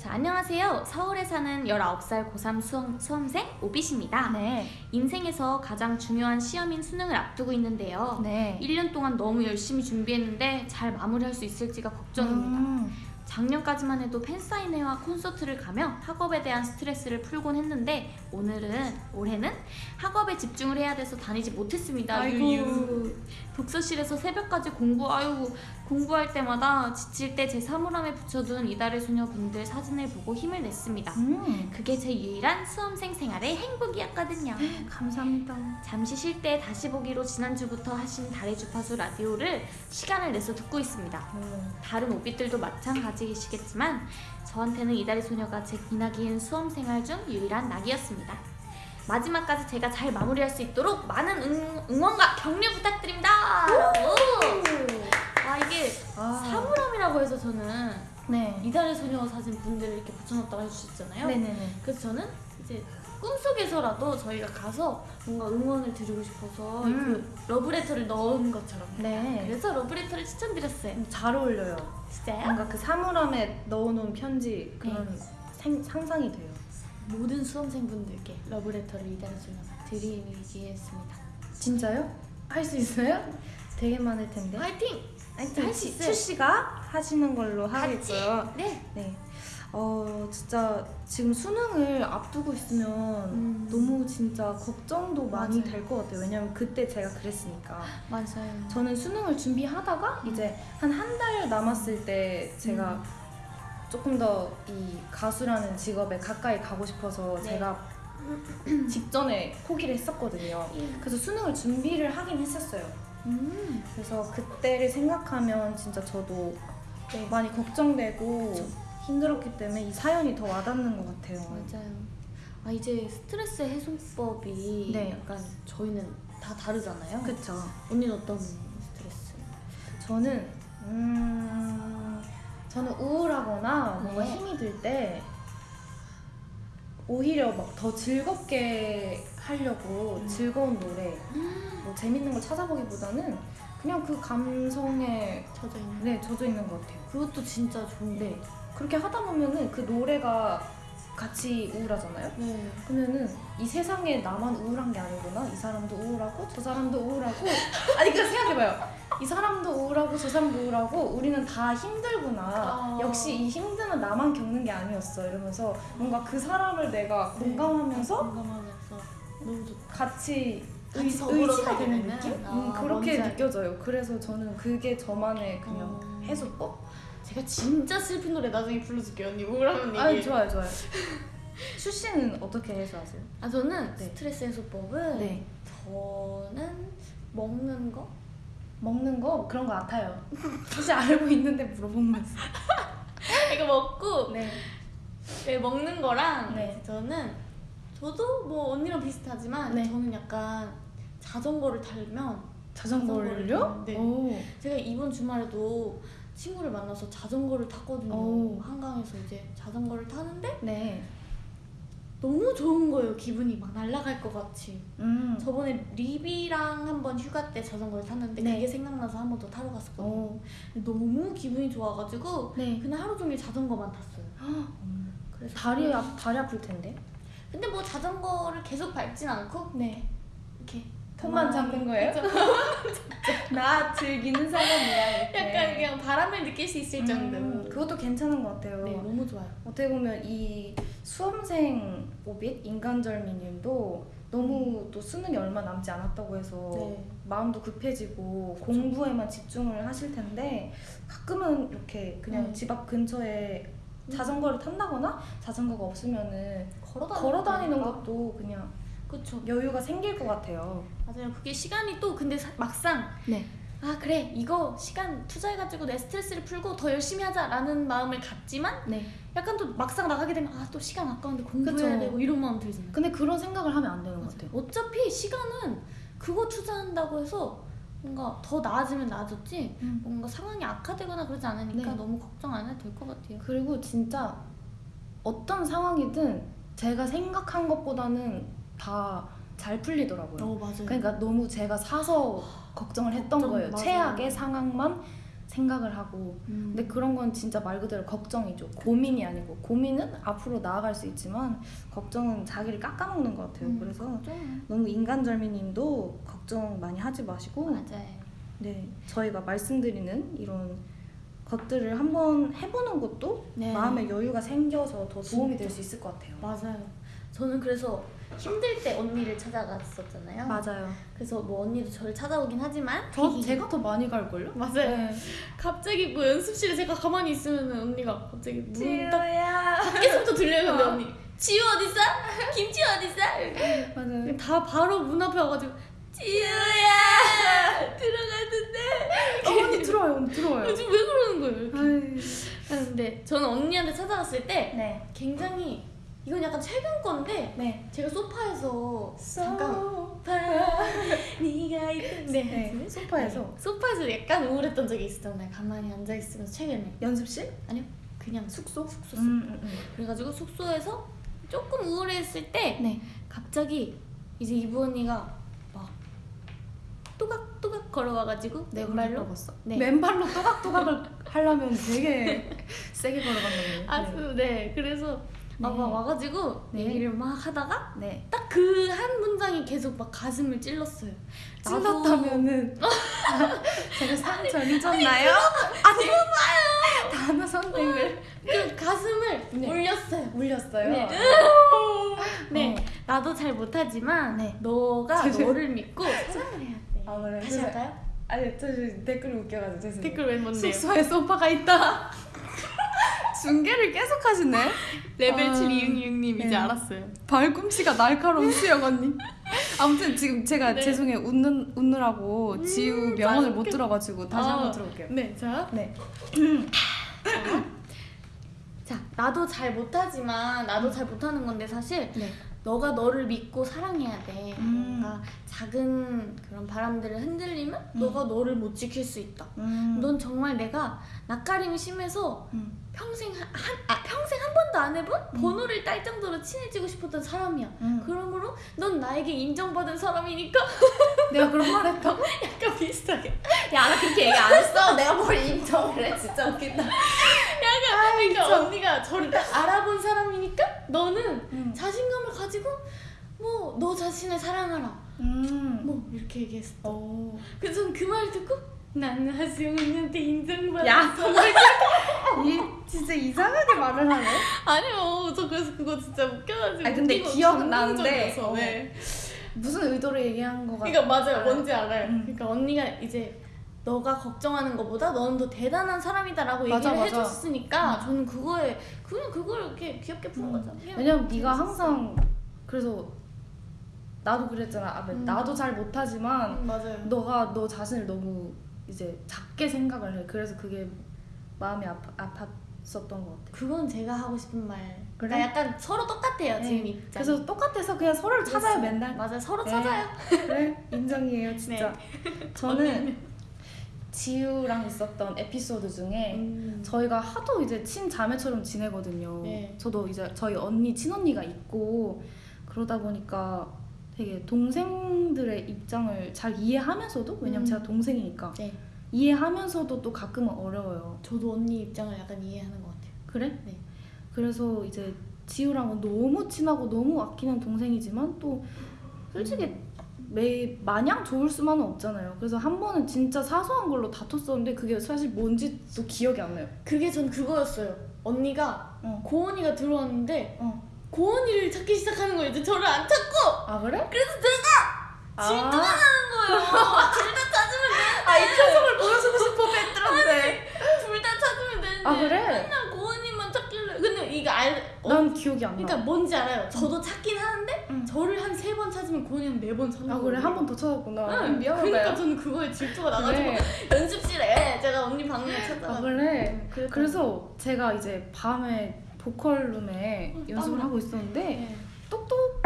자, 안녕하세요. 서울에 사는 19살 고3 수험, 수험생 오빛입니다. 네. 인생에서 가장 중요한 시험인 수능을 앞두고 있는데요. 네. 1년 동안 너무 열심히 준비했는데 잘 마무리할 수 있을지가 걱정입니다. 음. 작년까지만 해도 팬사인회와 콘서트를 가며 학업에 대한 스트레스를 풀곤 했는데 오늘은 올해는 학업에 집중을 해야 돼서 다니지 못했습니다. 아이고. 독서실에서 새벽까지 공부 아유 공부할 때마다 지칠 때 제 사물함에 붙여둔 이달의 소녀분들 사진을 보고 힘을 냈습니다. 음. 그게 제 유일한 수험생 생활의 행복이었거든요. 감사합니다. 잠시 쉴 때 다시 보기로 지난주부터 하신 달의 주파수 라디오를 시간을 내서 듣고 있습니다. 다른 오빛들도 마찬가지이시겠지만 저한테는 이달의 소녀가 제 기나긴 수험 생활 중 유일한 낙이었습니다. 마지막까지 제가 잘 마무리할 수 있도록 많은 응, 응원과 격려 부탁드립니다. 라고. 아 이게 아. 사물함이라고 해서 저는 네. 이달의 소녀 사진 분들을 이렇게 붙여놨다고 해주셨잖아요. 네네네. 그래서 저는 이제 꿈속에서라도 저희가 가서 뭔가 응원을 드리고 싶어서 음. 그 러브레터를 넣은 것처럼 네. 그래서 러브레터를 추천드렸어요. 잘 어울려요. 진짜요? 뭔가 그 사물함에 넣어놓은 편지 그런 네. 생, 상상이 돼요. 모든 수험생분들께 러브레터를 소녀가 드리겠습니다. 진짜요? 할 수 있어요? 되게 많을 텐데. 화이팅! 할수 있어요. 출시가 하시는 걸로. 하겠고요. 네. 네. 어 진짜 지금 수능을 앞두고 있으면 음. 너무 진짜 걱정도 많이. 될 것 같아요. 왜냐면 그때 제가 그랬으니까. 맞아요. 저는 수능을 준비하다가 이제 한 한 달 남았을 때 제가 음. 조금 더 이 가수라는 직업에 가까이 가고 싶어서 네. 제가 *clears throat* 직전에 포기를 했었거든요. 그래서 수능을 준비를 하긴 했었어요. 음. 그래서 그때를 생각하면 진짜 저도 네. 많이 걱정되고 힘들었기 때문에 이 사연이 더 와닿는 것 같아요. 맞아요. 아 이제 스트레스 해소법이 네. 약간 저희는 다 다르잖아요. 그쵸. 언니는 어떤 스트레스? 저는 음 저는 우울하거나 뭔가 네. 힘이 들 때 오히려 막 더 즐겁게 하려고 음. 즐거운 노래 뭐 재밌는 걸 찾아보기보다는 그냥 그 감성에 젖어 있는. 네 젖어 있는 것 같아요. 그것도 진짜 좋은데. 네 그렇게 하다 보면은 그 노래가 같이 우울하잖아요. 네. 그러면은 이 세상에 나만 우울한 게 아니구나. 이 사람도 우울하고 저 사람도 우울하고. *laughs* 아니 그 생각해봐요. 이 사람도 우울하고 저 사람도 우울하고 우리는 다 힘들구나. 아. 역시 이 힘듦은 나만 겪는 게 아니었어. 이러면서 뭔가 그 사람을 내가 공감하면서 공감하면서 너무 좋다. 같이 같이 의, 의지가 되는 느낌? 음, 아, 그렇게 느껴져요. 그래서 저는 그게 저만의 그냥 어. 해소법? 제가 진짜 슬픈 노래 나중에 불러줄게요 언니 우울하면 아 얘기해. 좋아요 좋아요. *laughs* 슈 씨는 어떻게 해소하세요? 아 저는 네. 스트레스 해소법은 네. 저는 먹는 거? 먹는 거 그런 거 같아요. 사실 알고 있는데 물어보면서. *laughs* 이거 먹고 네. 네, 먹는 거랑 네. 저는 저도 뭐 언니랑 비슷하지만 네. 저는 약간 자전거를 타면 자전거를요? 네. 오. 제가 이번 주말에도 친구를 만나서 자전거를 탔거든요. 오. 한강에서 이제 자전거를 타는데 네. 너무 좋은 거예요. 기분이 막 날아갈 것 같이. 음. 저번에 리비랑 한번 휴가 때 자전거를 탔는데 네. 그게 생각나서 한 번 더 타러 갔었거든요. 오. 근데 너무 기분이 좋아가지고 네. 그날 하루 종일 자전거만 탔어요. 그래서 다리 아 다리 아플 텐데. 근데 뭐 자전거를 계속 밟진 않고 네. 이렇게 가만히 잡는 거예요? *laughs* 나 즐기는 사람이야. 이렇게. 약간 그냥 바람을 느낄 수 있을 정도. 음, 그것도 괜찮은 것 같아요. 네, 너무 좋아요. 어떻게 보면 이 수험생 오빛 인간절미님도 너무 또 수능이 얼마 남지 않았다고 해서 네. 마음도 급해지고 공부에만 집중을 하실 텐데 가끔은 이렇게 그냥 음. 집앞 근처에 자전거를 탄다거나 자전거가 없으면은 걸어 걸어 다니는 것도 그냥 그쵸 여유가 생길 것 같아요. 맞아요 그게 시간이 또 근데 사- 막상 네. 아 그래 이거 시간 투자해가지고 내 스트레스를 풀고 더 열심히 하자라는 마음을 갖지만 네. 약간 또 막상 나가게 되면 아 또 시간 아까운데 공부해야 그쵸. 되고 이런 마음 들잖아요 근데 그런 생각을 하면 안 되는 것 같아요. 어차피 시간은 그거 투자한다고 해서 뭔가 더 나아지면 나아졌지 음. 뭔가 상황이 악화되거나 그러지 않으니까 네. 너무 걱정 안 해도 될 것 같아요 그리고 진짜 어떤 상황이든 제가 생각한 것보다는 다 잘 풀리더라고요. 어 맞아요 그러니까 너무 제가 사서 걱정을 했던 걱정, 거예요. 맞아요. 최악의 상황만 생각을 하고. 음. 근데 그런 건 진짜 말 그대로 걱정이죠. 고민이 아니고 고민은 앞으로 나아갈 수 있지만 걱정은 자기를 깎아먹는 것 같아요. 음, 그래서 걱정 너무 인간절미님도 걱정 많이 하지 마시고 맞아요 네 저희가 말씀드리는 이런 것들을 한번 해보는 것도 네. 마음의 여유가 생겨서 더 도움이. 될 수 있을 것 같아요. 맞아요 저는 그래서 힘들 때 언니를 찾아갔었잖아요 맞아요. 그래서 뭐 언니도 저를 찾아오긴 하지만 저 제가 더 많이 갈걸요? 맞아요 네. 갑자기 뭐 연습실에 제가 가만히 있으면 언니가 갑자기 문딱 지우야. 밖에서부터 들려요 근데 어. 언니 지우 어딨어? 김치 어딨어? 맞아요. 다 바로 문 앞에 와가지고 지우야 들어갔는데 어, 언니 들어와요, 언니 들어와요. 요즘 왜 그러는 거예요? 이렇게. 아, 근데 저는 언니한테 찾아갔을 때 네. 굉장히 이건 약간 최근 건데 네. 제가 소파에서 잠깐 소파. *laughs* 네가 있던 네. 소파에서 네, 소파에서 약간 우울했던 적이 있었잖아요 가만히 앉아 있으면서 최근에 연습실? 아니요 그냥 숙소? 숙소 음, 음, 음. 그래가지고 숙소에서 조금 우울했을 때 네. 갑자기 이제 이부 언니가 막 또각또각 걸어와가지고 내 맨발로 발로 갔어. 네. 맨발로 또각또각을 *laughs* 하려면 되게 세게 걸어간다고. 아주 네 그래서 네. 막 와가지고 네. 얘기를 막 하다가 네. 딱그 한 문장이 계속 막 가슴을 찔렀어요. 찔렀다면은 *laughs* 제가 상처 잊었나요? 아니 봐요. 단어 선택을 그 가슴을 네. 울렸어요. 울렸어요. 네. 네, 어. 나도 잘 못하지만 네. 너가 죄송- 너를 믿고 *laughs* 사랑을 해야 돼. 아, 그래. 다시 할까요? 아니 저 댓글이 웃겨가지고 죄송해요. 댓글 왜 뭔데요? 숙소에 소파가 있다. *laughs* 중계를 계속 하시네. 레벨 아, 7 이응이응님 네. 이제 알았어요. 발꿈치가 날카로운 수영 언니. 아무튼 지금 제가 네. 죄송해요 웃는 웃느라고 지우 음, 명언을 잘 못. 들어가지고 다시 아, 한번 들어볼게요. 네, 자, 네. 자, 나도 잘 못하지만 나도 잘 못하는 건데 사실 네. 너가 너를 믿고 사랑해야 돼. 음. 뭔가 작은 그런 바람들을 흔들리면 음. 너가 너를 못 지킬 수 있다. 음. 넌 정말 내가 낯가림이 심해서 음. 평생 한, 한- 아, 평생 한 번도 안 해본 음. 번호를 딸 정도로 친해지고 싶었던 사람이야. 음. 그러므로 넌 나에게 인정받은 사람이니까 내가 그런 말 했다고? *laughs* 약간 비슷하게. 야, 나 그렇게 얘기 안 했어. 내가 뭘 인정을 해. 진짜 웃긴다. 약간 그러니까 진짜. 언니가 저를 딱 알아본 사람이니까 너는 음. 자신감을 가지고 뭐 너 자신을 사랑하라. 음. 뭐 이렇게 얘기했어. 오. 그래서 그 말을 듣고 나는 하수영 언니한테 인정받았어. 야, 이 *laughs* 진짜 이상하게 말을 하네. *laughs* 아니요, 저 그래서 그거 진짜 웃겨가지고. 아니, 근데 웃기고 기억은 나는데, 감동적이어서, 어. 네. 무슨 의도로 얘기한 거가? 그러니까 맞아요, 알아요. 뭔지 알아요. 음. 그러니까 언니가 이제 너가 걱정하는 것보다 너는 더 대단한 사람이다라고 맞아, 얘기를 맞아. 해줬으니까 음. 저는 그거에 그냥 그걸 이렇게 귀엽게 푸는 음. 거죠. 왜냐면 네가. 항상 그래서 나도 그랬잖아. 아, 음. 나도 잘 못하지만 음, 맞아요. 너가 너 자신을 너무 이제 작게 생각을 해. 그래서 그게 마음이 아파, 아팠 었던 것 같아. 그건 제가 하고 싶은 말. 그래? 그러니까 약간 서로 똑같아요 네. 지금 입장. 그래서 똑같아서 그냥 서로를 찾아요 맨날. 맞아요, 서로 네. 찾아요. 그래 *laughs* 인정이에요 진짜. 저는 언니는? 지우랑 있었던 에피소드 중에 음. 저희가 하도 이제 친자매처럼 지내거든요. 네. 저도 이제 저희 언니 친언니가 있고 그러다 보니까 되게 동생들의 입장을 잘 이해하면서도 왜냐면 음. 제가 동생이니까 네. 이해하면서도 또 가끔은 어려워요. 저도 언니 입장을 약간 이해하는 것 같아요. 그래? 네. 그래서 이제 지우랑은 너무 친하고 너무 아끼는 동생이지만 또 솔직히 매 마냥 좋을 수만은 없잖아요. 그래서 한 번은 진짜 사소한 걸로 다퉜었는데 그게 사실 뭔지도 기억이 안 나요. 그게 전 그거였어요. 언니가 어. 고은이가 들어왔는데 어. 고은이를 찾기 시작하는 거예요. 이제 저를 안 찾고 아 그래? 그래서 제가 질투가 아, 나는 거예요. *laughs* 둘 다 찾으면 돼. 아, 이 표정을 보여주고 싶어, 팬들한테. 둘다 찾으면 되는데. 아, 그래? 맨날 고은이만 찾길래. 근데 이거 알. 어, 난 기억이 안 나. 그러니까 뭔지 알아요. 저도 찾긴 하는데 응. 저를 한 세 번 찾으면 고은이는 네 번 찾는 아, 그래? 한 번 더 찾았구나. 응, 미안하다. 그러니까 저는 그거에 질투가 나가지고 그래. *laughs* 연습실에 제가 언니 방에 찾아가. 아, 그래? 응, 그래서- 그래서 제가 이제 밤에 보컬 룸에 어, 연습을. 하고 있었는데 네. 똑똑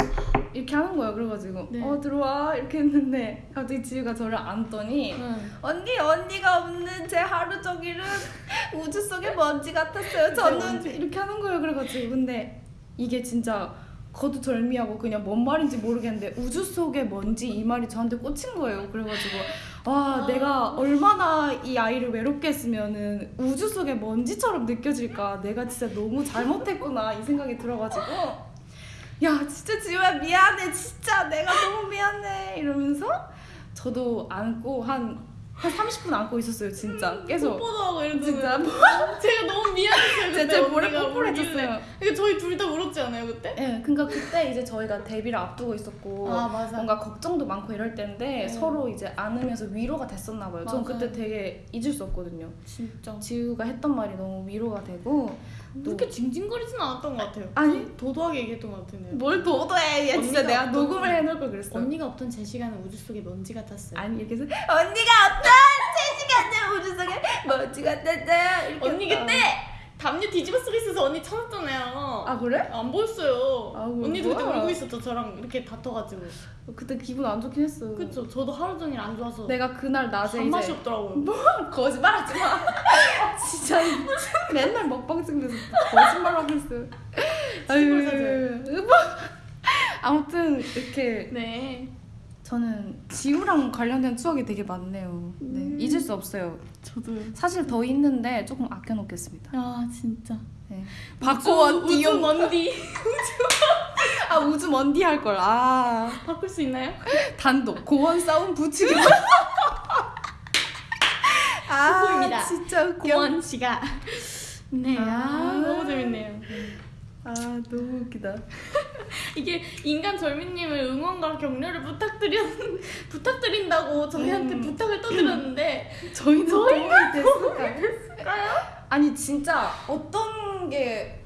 이렇게 하는 거예요. 그래가지고 네. 어 들어와 이렇게 했는데 갑자기 지우가 저를 안더니 응. 언니 언니가 없는 제 하루 종일은 *laughs* 우주 속의 먼지 같았어요. 저는. 이렇게 하는 거예요. 그래가지고 근데 이게 진짜 거두절미하고 그냥 뭔 말인지 모르겠는데 우주 속의 먼지 이 말이 저한테 꽂힌 거예요. 그래가지고 와 아. 내가 얼마나 이 아이를 외롭게 했으면은 우주 속의 먼지처럼 느껴질까 내가 진짜 너무 잘못했구나 이 생각이 들어가지고 야 진짜 지우야 미안해 진짜 내가 너무 미안해 이러면서 저도 안고 한, 한 30분 안고 있었어요 진짜 계속 뽀뽀도 하고 이런 진짜 뭐 *laughs* 제가 너무 미안했어요. 제, 그때 제 볼에 언니가 뽀뽀해줬어요 울길래. 그러니까 저희 둘 다 울었지 않아요 그때? 예, 그러니까 그때 이제 저희가 데뷔를 앞두고 있었고 아 맞아. 뭔가 걱정도 많고 이럴 때인데 네. 서로 이제 안으면서 위로가 됐었나 봐요. 전 맞아요. 그때 되게 잊을 수 없거든요. 진짜. 지우가 했던 말이 너무 위로가 되고 그렇게 징징거리진 않았던 것 같아요. 아니. 도도하게 얘기했던 것 같은데요. 뭘 도도해. 얘 진짜 내가 어떤- 녹음을 해놓을 걸 그랬어. 언니가 없던 제 시간은 우주 속의 먼지 같았어요. 아니 이렇게 해서 언니가 없던 제 시간에 우주 속에 먼지 같았어요. 이렇게 언니. 그때 담요 뒤집어 쓰고 있어서 언니 찾았잖아요. 아 그래? 안 보였어요. 아, 뭐, 언니도 그때. 울고 있었죠. 저랑 이렇게 다퉈가지고. 그때 기분 안 좋긴 했어. 그쵸. 저도 하루 종일 안 좋아서 내가 그날 낮에 이제 없더라고요. 거짓말하지 마. *laughs* 진짜 맨날 먹방 찍면서 거짓말하고 있어. 시골 아유, 뭐. 아무튼 이렇게 네. 저는 지우랑 관련된 추억이 되게 많네요. 네, 음. 잊을 수 없어요. 저도요. 사실 더 있는데 조금 아껴놓겠습니다. 아 진짜. 네. 우주, 박고원 우주 먼디 *laughs* 아 우주 먼디 할 걸. 아 바꿀 수 있나요? 단독 고원 싸움 붙이기. *laughs* 아. 진짜 웃겨. 고원 씨가. 네. 아, 아. 너무 재밌네요. 아 너무 웃기다. *laughs* 이게 인간 절미님을 응원과 격려를 부탁드려 *laughs* 부탁드린다고 저희한테 음. 부탁을 떠드렸는데 *laughs* 저희는 도움이 됐을까요? 아니 진짜 어떤 게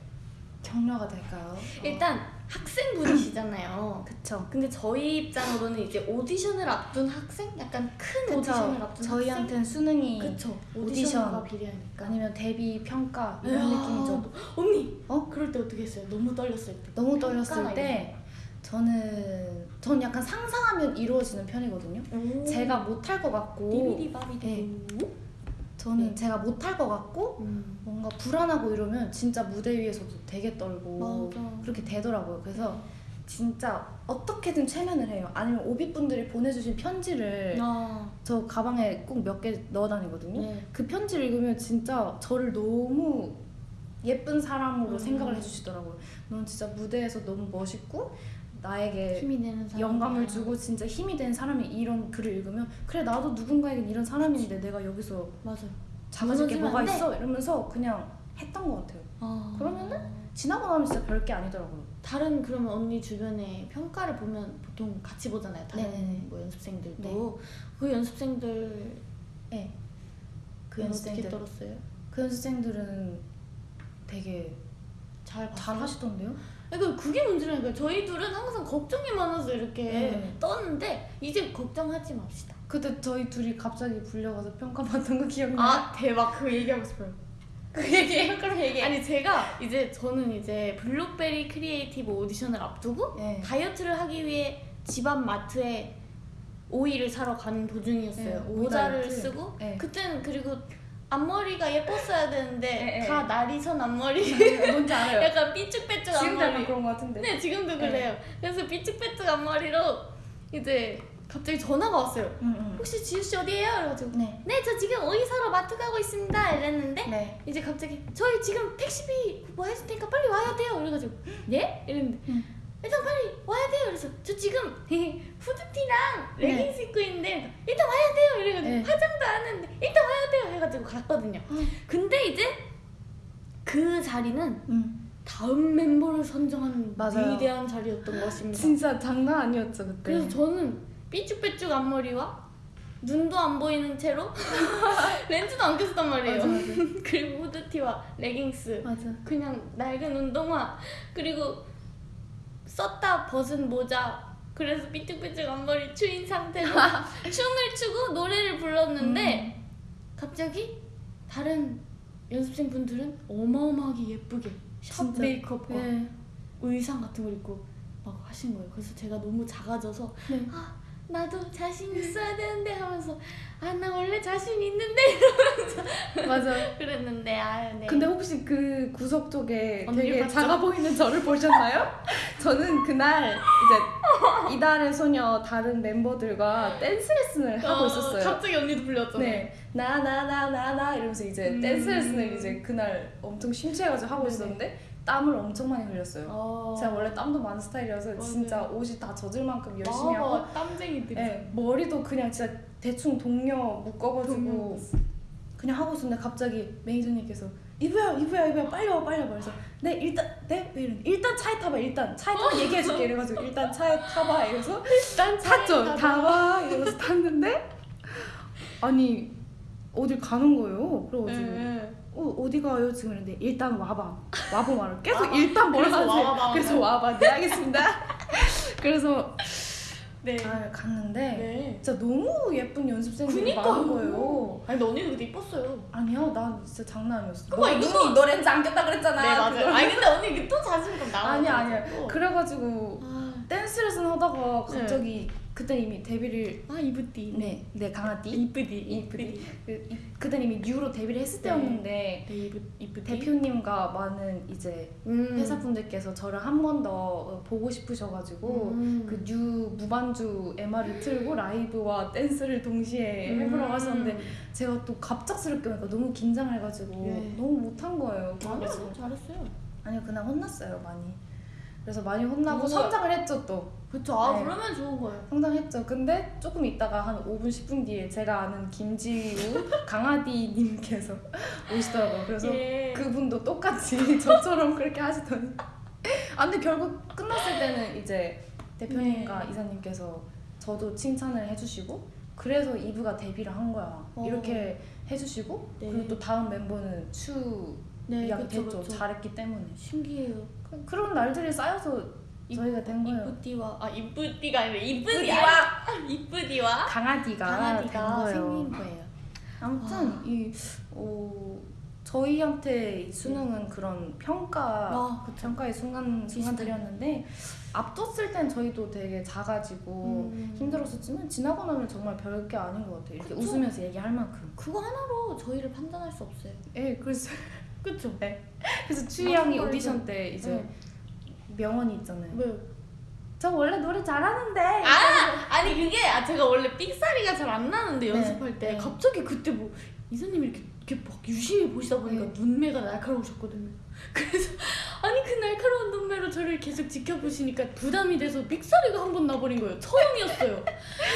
격려가 될까요? 일단 학생분이시잖아요. 그쵸. 근데 저희 입장으로는 이제 오디션을 앞둔 학생? 약간 큰 오디션을 그쵸. 앞둔 저희한테는 수능이? 그쵸. 오디션. 오디션과 비례하니까. 아니면 데뷔 평가 이런 야, 느낌이죠. 언니! 어? 그럴 때 어떻게 했어요? 너무 떨렸을 때. 너무 떨렸을 때 저는 전 약간 상상하면 이루어지는 편이거든요. 거. 제가 못할 것 같고 비비디바비디. 저는 네. 제가 못할 것 같고 음. 뭔가 불안하고 이러면 진짜 무대 위에서도 되게 떨고 맞아. 그렇게 되더라고요. 그래서 진짜 어떻게든 최면을 해요. 아니면 오비분들이 보내주신 편지를 아, 저 가방에 꼭 몇 개 넣어 다니거든요. 네. 그 편지를 읽으면 진짜 저를 너무 예쁜 사람으로 음. 생각을 해주시더라고요. 넌 진짜 무대에서 너무 멋있고 나에게. 영감을 주고 진짜 힘이 된 사람이 이런 글을 읽으면 그래 나도 누군가에겐 이런 사람인데 내가 여기서 맞아. 작아질 게 뭐가. 있어 이러면서 그냥 했던 것 같아요. 아. 그러면은? 지나고 나면 진짜 별게 아니더라고요. 다른 그러면 언니 주변에 평가를 보면 보통 같이 보잖아요. 다른 네네네. 뭐 연습생들도 네. 그 연습생들 네. 그 연습생들 떨었어요? 그 연습생들은 되게 잘? 잘 하시던데요? 그러니까 그게 문제라니까 저희 둘은 항상 걱정이 많아서 이렇게 네. 떴는데 이제 걱정하지 맙시다. 그때 저희 둘이 갑자기 불려가서 평가받은 거 기억나요? 아 대박 그 얘기하고 싶어요. 그 얘기해요? *laughs* 그럼 얘기해. 아니 제가 이제 저는 이제 블록베리 크리에이티브 오디션을 앞두고 네. 다이어트를 하기 위해 집앞 마트에 오이를 사러 가는 도중이었어요. 네, 모자를 다이어트. 쓰고 네. 그때는 그리고 앞머리가 예뻤어야 되는데 네, 네. 다 나리선 앞머리 뭔지 알아요. *laughs* 약간 삐쭉빼쭉 지금도 약간 앞머리 그런 거 같은데. 네 지금도 네. 그래요. 그래서 삐쭉빼쭉 앞머리로 이제 갑자기 전화가 왔어요. 응, 응. 혹시 지우 씨 어디에요? 그래가지고 네. 네 저 지금 오이 사러 마트 가고 있습니다 이랬는데 네. 이제 갑자기 저희 지금 택시비 뭐 해줄 테니까 빨리 와야 돼요 이래가지고 예? 이랬는데 응. 일단 빨리 와야 돼요 그래서 저 지금 *laughs* 후드티랑 네. 레깅스 입고 있는데 일단 와야 돼요 이래가지고 네. 화장도 안 했는데 일단 와야 돼요 해가지고 갔거든요 응. 근데 이제 그 자리는 응. 다음 멤버를 선정하는 맞아요. 위대한 자리였던 것입니다 진짜 장난 아니었죠 그때. 그래서 저는 삐쭉빼쭉 앞머리와 눈도 안 보이는 채로 *laughs* 렌즈도 안 꼈단 말이에요. 맞아, 맞아. *laughs* 그리고 후드티와 레깅스, 맞아. 그냥 낡은 운동화, 그리고 썼다 벗은 모자. 그래서 삐뚤삐뚤 앞머리 추인 상태로 *laughs* 춤을 추고 노래를 불렀는데 음. 갑자기 다른 연습생 분들은 어마어마하게 예쁘게 샵 진짜. 메이크업과 네. 의상 같은 걸 입고 막 하신 거예요. 그래서 제가 너무 작아져서 네. 아 나도 자신 있어야 되는데 하면서 아 나 원래 자신 있는데 *laughs* 맞아. 그랬는데 아 네. 근데 혹시 그 구석 쪽에 되게 봤죠? 작아 보이는 저를 보셨나요? *laughs* 저는 그날 이제 이달의 소녀 다른 멤버들과 댄스 레슨을 하고 어, 있었어요. 갑자기 언니도 불렸잖아요. 네. 나나나나나 이러면서 이제 음. 댄스 레슨을 이제 그날 엄청 심취해가지고 하고 네네. 있었는데 땀을 엄청 많이 흘렸어요. 어. 제가 원래 땀도 많은 스타일이어서 맞아요. 진짜 옷이 다 젖을 만큼 열심히 하고 아, 땀쟁이들이. 네, 머리도 그냥 진짜 대충 동료 묶어가지고 동료. 그냥 하고 있었는데 갑자기 매니저님께서 이브야 이브야 이브야 빨리 와 빨리 와 그래서 네 일단 네왜 이러는데 일단 차에 타봐 일단 차에 타봐 얘기해줄게 이래가지고 일단 차에 타봐 이래서 *laughs* 일단 탔죠 차에 타봐 이러면서 탔는데 아니 어딜 가는 거예요 그래가지고 네. 어, 어디 가요 지금 이랬는데 일단 와봐 *laughs* 와봐 말을 계속 일단 뭐라 그래서 와봐, 그래서 와봐 네 알겠습니다 *laughs* 그래서 네. 아 갔는데 네. 진짜 너무 예쁜 연습생들이. 많은 거예요. 아니 근데 언니도 그때 이뻤어요. 아니야, 난 진짜 장난 아니었어. 그거 너 이거 눈이 너 렌즈 안 꼈다 그랬잖아. 네 맞아요. 그거. 아니 근데 언니 이게 또 자신감 나와. 아니야, 아니야. 그래가지고 아, 댄스 레슨 하다가 네. 갑자기 그때 이미 데뷔를 아 이쁘디. 네, 네 강아띠. 이쁘디. 이쁘디. 그, 이- 그때 이미 뉴로 데뷔를 했을 네. 때였는데 네 이쁘 이쁘디. 대표님과 많은 이제 음. 회사 분들께서 저를 한 번 더 보고 싶으셔가지고 음. 그뉴 무반주 MR을 틀고 라이브와 댄스를 동시에 음. 해보라고 하셨는데 제가 또 갑작스럽게 오니까 너무 긴장을 해가지고 네. 너무 못한 거예요. 아니요 잘했어요. 아니요 그날 혼났어요 많이. 그래서 많이 혼나고? 성장을 했죠 또. 그쵸. 아 네. 그러면 좋은 거예요. 성장했죠. 근데 조금 있다가 한 5분 10분 뒤에 제가 아는 김지우 *laughs* 강아디님께서 오시더라고요. 그래서 예. 그분도 똑같이 *laughs* 저처럼 그렇게 하시더니 아 근데 결국 끝났을 때는 이제 대표님과 네. 이사님께서 저도 칭찬을 해주시고 그래서 이브가 데뷔를 한 거야 어. 이렇게 해주시고 네. 그리고 또 다음 멤버는 추 네, 이야기 됐죠. 잘했기 때문에 신기해요. 그- 그런 날들이 쌓여서 저희가 된 거예요 이쁘디와 아 이쁘디가 아니라 이쁘디와 이쁘디와 강아지가, 강아지가 된 거예요 생긴 거예요. 아무튼 아. 이 어, 저희한테 이 수능은 그런 평가 아 그쵸. 평가의 순간 순간들이었는데 앞뒀을 땐 저희도 되게 작아지고 음. 힘들었었지만 지나고 나면 정말 별게 아닌 것 같아요. 이렇게 그쵸? 웃으면서 얘기할 만큼. 그거 하나로 저희를 판단할 수 없어요. 예, 그래서 그쵸? 그래서 추희 양이 맞아요. 오디션 때 이제 네. 명언이 있잖아요. 왜요? 저 원래 노래 잘하는데. 아 아니 그게 아 제가 원래 삑사리가 잘 안 나는데 네. 연습할 때 네. 갑자기 그때 뭐 이사님이 이렇게 이렇게 막 유심히 보시다 보니까 네. 눈매가 날카로우셨거든요. *laughs* 그래서 아니 그 날카로운 눈매로 저를 계속 지켜보시니까 부담이 돼서 삑사리가 한 번 나버린 거예요. 처음이었어요.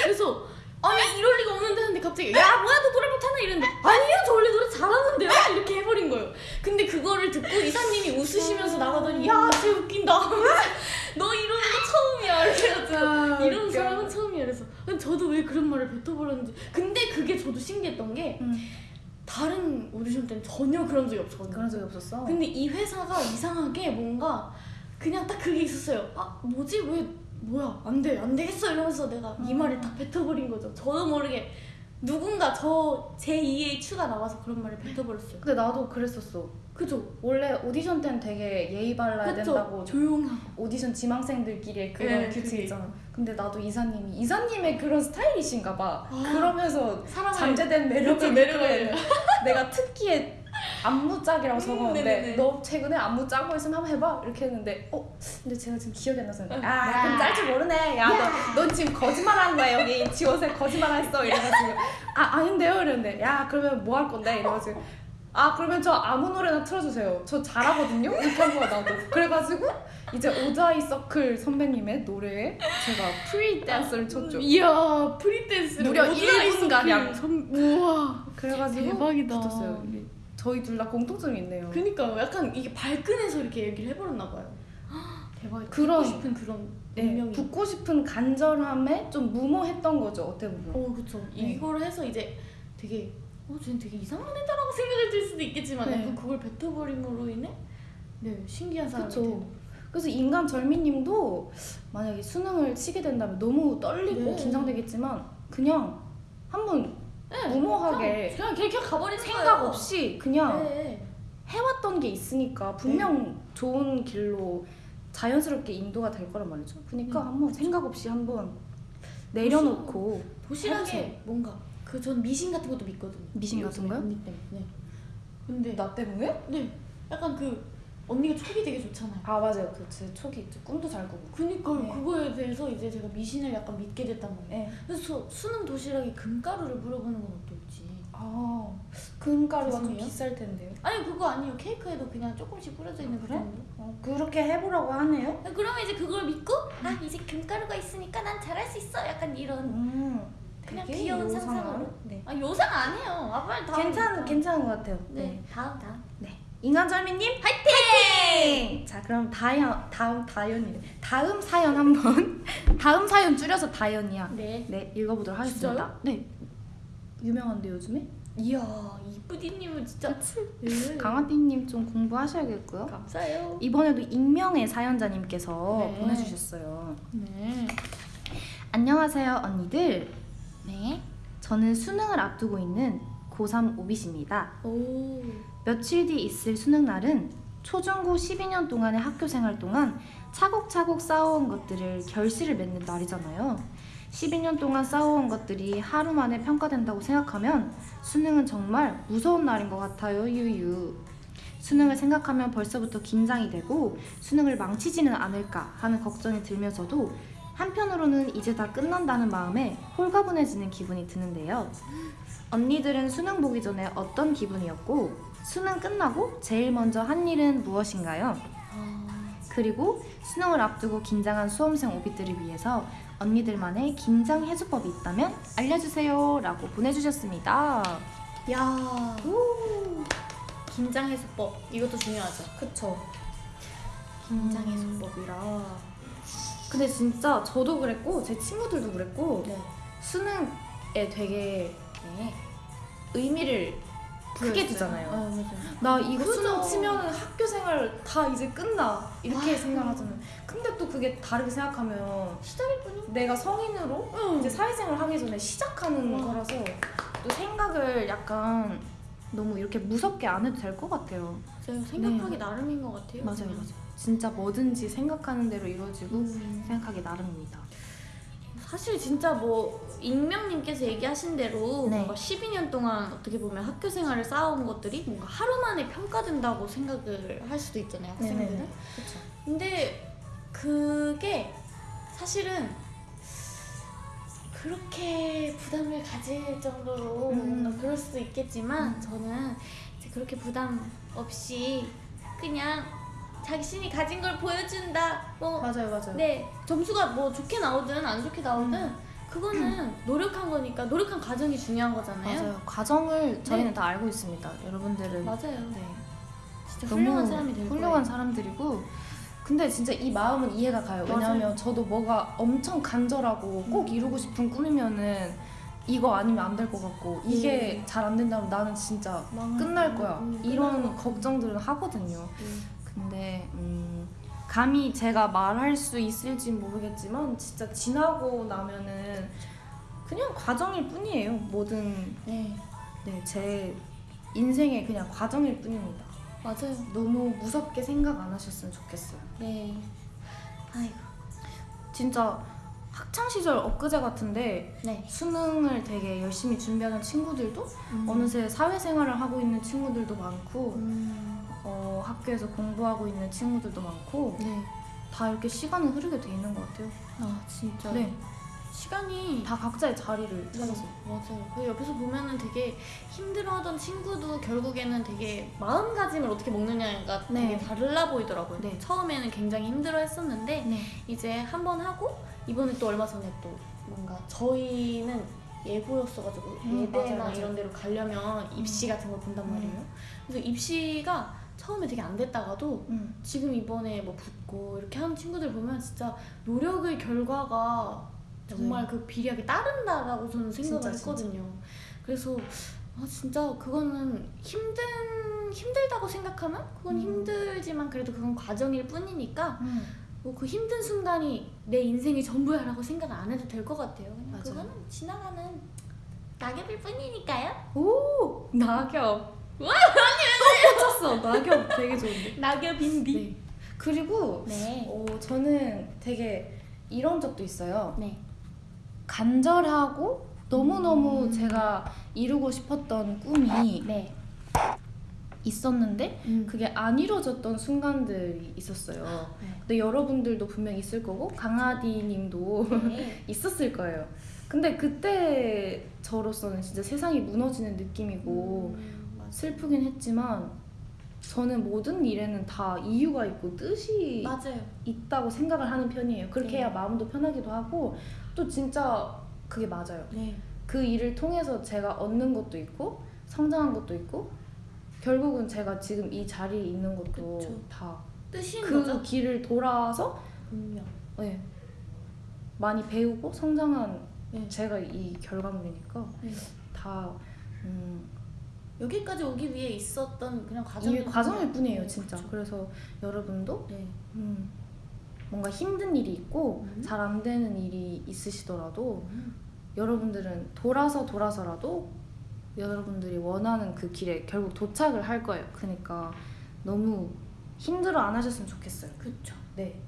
그래서 아니 이럴 리가 없는데 하는데 갑자기 야 뭐야 너 노래 못하나 이랬는데 아니요 저 원래 노래 잘하는데요 이렇게 해버린 거예요. 근데 그거를 듣고 이사님이 웃으시면서 나가더니 야쟤 웃긴다. *laughs* 너 이러는 거 처음이야. 이래가지고 아, 이런. 사람은 처음이야. 그래서 저도 왜 그런 말을 뱉어버렸는지. 근데 그게 저도 신기했던 게 음, 다른 오디션 때는 전혀 그런 적이 없었거든요. 그런 적이 없었어. 근데 이 회사가 이상하게 뭔가 그냥 딱 그게 있었어요. 아 뭐지 왜 뭐야 안 돼 안 되겠어 이러면서 내가 이 음. 말을 딱 뱉어버린 거죠. 저도 모르게 누군가 저 제 2의 추가 나와서 그런 말을 뱉어버렸어요. 근데 나도 그랬었어. 그죠? 원래 오디션 때는 되게 예의 발라야 그쵸? 된다고 조용하고. 오디션 지망생들끼리의 그런 네, 규칙. 있잖아. 근데 나도 이사님이 이사님의 그런 스타일이신가 봐. 아. 그러면서 잠재된 매력을 그쵸, 매력을. 내가 특기에 안무짝이라고 음, 적었는데 네네네. 너 최근에 안무 짜고 있으면 한번 해봐. 이렇게 했는데 어? 근데 제가 지금 기억이 안 나서 응. 아 야. 그럼 짤 줄 모르네. 야너넌 지금 거짓말하는 거야 여기. 지원생 거짓말했어. 이래가지고. 아 아닌데요? 이랬는데 야 그러면 뭐 할 건데? 이래가지고. 아 그러면 저 아무 노래나 틀어주세요. 저 잘하거든요? 이렇게 한 거야 나도. 그래가지고 이제 오드아이써클 선배님의 노래에 제가 프리 댄스를 췄죠. 이야 프리 댄스 무려 1분 가량. 우와 그래가지고 대박이다. 붙었어요 저희 둘 다 공통점이 있네요 그니까 약간 이게 발끈해서 이렇게 얘기를 해버렸나 봐요. *gasps* 대박이다. 그런- 듣고 싶은 그런 네, 운명이. 붙고 싶은 간절함에 좀 무모했던 거죠 어떻게 보면. 어 그쵸. 네. 이걸 해서 이제 되게 어 쟤는 되게 이상한 애다라고 생각을 들 수도 있겠지만 네. 약간 그걸 뱉어버림으로 인해 네 신기한 사람이. 되는 그래서 인간 절미님도 만약에 수능을 치게 된다면 너무 떨리고 네. 긴장되겠지만 그냥 한번 네, 무모하게 그냥 그냥, 그냥 가버리는 생각 거예요. 없이 그냥 네. 해왔던 게 있으니까 분명 좋은 길로 자연스럽게 인도가 될 거란 말이죠. 그러니까 음. 한번 생각 없이 한번 내려놓고 도시락에. 뭔가 그 전 미신 같은 것도 믿거든요. 미신 같은 거요? 언니 때문에. 네. 근데 나 때문에? 네 약간 그 언니가 촉이 되게 좋잖아요. 아 맞아요. 그제 촉이 꿈도 잘 꾸고. 그니까 네. 그거에 대해서 이제 제가 미신을 약간 믿게 됐단 말이에요. 네. 그래서 저 수능 도시락에 금가루를 물어보는 건 어떨지. 아 금가루가 좀. 비쌀 텐데요. 아니 그거 아니에요. 케이크에도 그냥 조금씩 뿌려져 있는 그 그래? 어, 그렇게 해보라고 하네요. 그러면 이제 그걸 믿고 아 이제 금가루가 있으니까 난 잘할 수 있어. 약간 이런 음, 그냥 귀여운 요상한. 상상으로. 네. 아 요상 안 해요. 아 빨리 다음. 괜찮. 괜찮은 것 같아요. 네. 네. 다음 다음. 네. 인간절미님 화이팅! 자 그럼 다연 다음 다연이래. 다음 사연 한번 *laughs* 다음 사연 줄여서 다연이야. 네. 네 읽어보도록 하겠습니다. 진짜요? 네. 유명한데 요즘에? 이야 이쁘디님은 진짜. 네. *laughs* 강아띠님 좀 공부하셔야겠고요. 감사해요. 이번에도 익명의 사연자님께서 네. 보내주셨어요. 네. 안녕하세요 언니들. 네. 저는 수능을 앞두고 있는 고3 오빗입니다. 오. 며칠 뒤 있을 수능 날은 초중고 12년 동안의 학교 생활 동안 차곡차곡 쌓아온 것들을 결실을 맺는 날이잖아요. 12년 동안 쌓아온 것들이 하루 만에 평가된다고 생각하면 수능은 정말 무서운 날인 것 같아요, 유유. 수능을 생각하면 벌써부터 긴장이 되고 수능을 망치지는 않을까 하는 걱정이 들면서도 한편으로는 이제 다 끝난다는 마음에 홀가분해지는 기분이 드는데요. 언니들은 수능 보기 전에 어떤 기분이었고 수능 끝나고 제일 먼저 한 일은 무엇인가요? 아. 그리고 수능을 앞두고 긴장한 수험생 오비들을 위해서 언니들만의 긴장 해소법이 있다면 알려주세요 라고 보내주셨습니다. 야. 긴장 해소법 이것도 중요하죠. 그쵸. 긴장 해소법. 해소법이라. 근데 진짜 저도 그랬고 제 친구들도 그랬고 네. 수능에 되게 의미를 크게 두잖아요. 아 맞아요. 나 이거 그죠. 수능 치면 학교 생활 다 이제 끝나 이렇게 아. 생각하잖아요. 근데 또 그게 다르게 생각하면 시작일 뿐이. 내가 성인으로 응. 이제 사회생활 하기 전에 시작하는 와. 거라서 또 생각을 약간 너무 이렇게 무섭게 안 해도 될 것 같아요. 맞아요. 생각하기 나름인 것 같아요. 그냥. 진짜 뭐든지 생각하는 대로 이루어지고 음. 생각하기 나름입니다. 사실 진짜 뭐 익명님께서 얘기하신 대로 네. 뭔가 12년 동안 어떻게 보면 학교 생활을 쌓아온 것들이 뭔가 하루 만에 평가된다고 생각을 할 수도 있잖아요 학생들은 네네네. 그렇죠. 근데 그게 사실은 그렇게 부담을 가질 정도로 음. 그럴 수도 있겠지만 음. 저는 그렇게 부담 없이 그냥 자신이 가진 걸 보여준다 뭐 맞아요, 맞아요. 네 점수가 뭐 좋게 나오든 안 좋게 나오든 음. 그거는 *clears throat* 노력한 거니까 노력한 과정이 중요한 거잖아요. 맞아요. 과정을 저희는 다 알고 있습니다. 여러분들은 맞아요. 네. 진짜 훌륭한 사람이 될 훌륭한 거예요. 사람들이고 근데 진짜 이 마음은 이해가 가요. 맞아요. 왜냐하면 저도 뭐가 엄청 간절하고 꼭 음. 이루고 싶은 꿈이면은 이거 아니면 안 될 것 같고 이게 음. 잘안 된다면 나는 진짜 끝날 거야. 음, 이런. 걱정들은 하거든요. 음. 근데 음, 감히 제가 말할 수 있을지 모르겠지만 진짜 지나고 나면은 그냥 과정일 뿐이에요. 모든 네 네, 제 인생의 그냥 과정일 뿐입니다. 맞아요. 너무 무섭게 생각 안 하셨으면 좋겠어요. 네. 아이고. 진짜 학창 시절 엊그제 같은데 네. 수능을 되게 열심히 준비하는 친구들도 음. 어느새 사회생활을 하고 있는 친구들도 많고 음. 어, 학교에서 공부하고 있는 친구들도 많고 네. 다 이렇게 시간은 흐르게 돼 있는 것 같아요. 아 진짜. 네, 시간이 다 각자의 자리를 네, 찾아서. 맞아요. 그 옆에서 보면은 되게 힘들어하던 친구도 결국에는 되게 마음가짐을 어떻게 먹느냐가 네. 되게 달라 보이더라고요. 네. 처음에는 굉장히 힘들어했었는데 네. 이제 한 번 하고 이번에 또 얼마 전에 또 뭔가 저희는 예고였어가지고 음, 예대나 맞아요, 맞아요. 이런 데로 가려면 입시 같은 걸 본단 음. 말이에요. 그래서 입시가 처음에 되게 안 됐다가도 음. 지금 이번에 뭐 붙고 이렇게 하는 친구들 보면 진짜 노력의 결과가 정말 그 비리하게 따른다라고 저는 생각을 진짜, 진짜. 했거든요. 그래서 아 진짜 그거는 힘든 힘들다고 생각하면 그건 음. 힘들지만 그래도 그건 과정일 뿐이니까 음. 뭐그 힘든 순간이 내 인생이 전부야라고 생각 안 해도 될 것 같아요. 그냥 맞아요. 그거는 지나가는 낙엽일 뿐이니까요. 오 낙엽. 와 아니 꽂혔어 낙엽 되게 좋은데. 낙엽 인디. 네. 그리고 네. 어, 저는 되게 이런 적도 있어요. 네. 간절하고 너무너무 음. 제가 이루고 싶었던 꿈이 네. 있었는데 음. 그게 안 이루어졌던 순간들이 있었어요. 네. 근데 여러분들도 분명 있을 거고 강아디님도 네. *laughs* 있었을 거예요. 근데 그때 저로서는 진짜 세상이 무너지는 느낌이고 음. 슬프긴 했지만 저는 모든 일에는 다 이유가 있고 뜻이 맞아요. 있다고 생각을 하는 편이에요. 그렇게 네. 해야 마음도 편하기도 하고 또 진짜 그게 맞아요. 네. 그 일을 통해서 제가 얻는 것도 있고 성장한 것도 있고 결국은 제가 지금 이 자리에 있는 것도 그쵸. 다 뜻인 그 거죠. 길을 돌아서 분명. 네, 많이 배우고 성장한 네. 제가 이 결과물이니까 네. 다 음, 여기까지 오기 위해 있었던 그냥 이 과정일 과정일 뿐이에요 네, 진짜 그쵸. 그래서 여러분도 네. 음, 뭔가 힘든 일이 있고 음. 잘안 되는 일이 있으시더라도 음. 여러분들은 돌아서 돌아서라도 여러분들이 원하는 그 길에 결국 도착을 할 거예요 그러니까 너무 힘들어 안 하셨으면 좋겠어요 그쵸. 네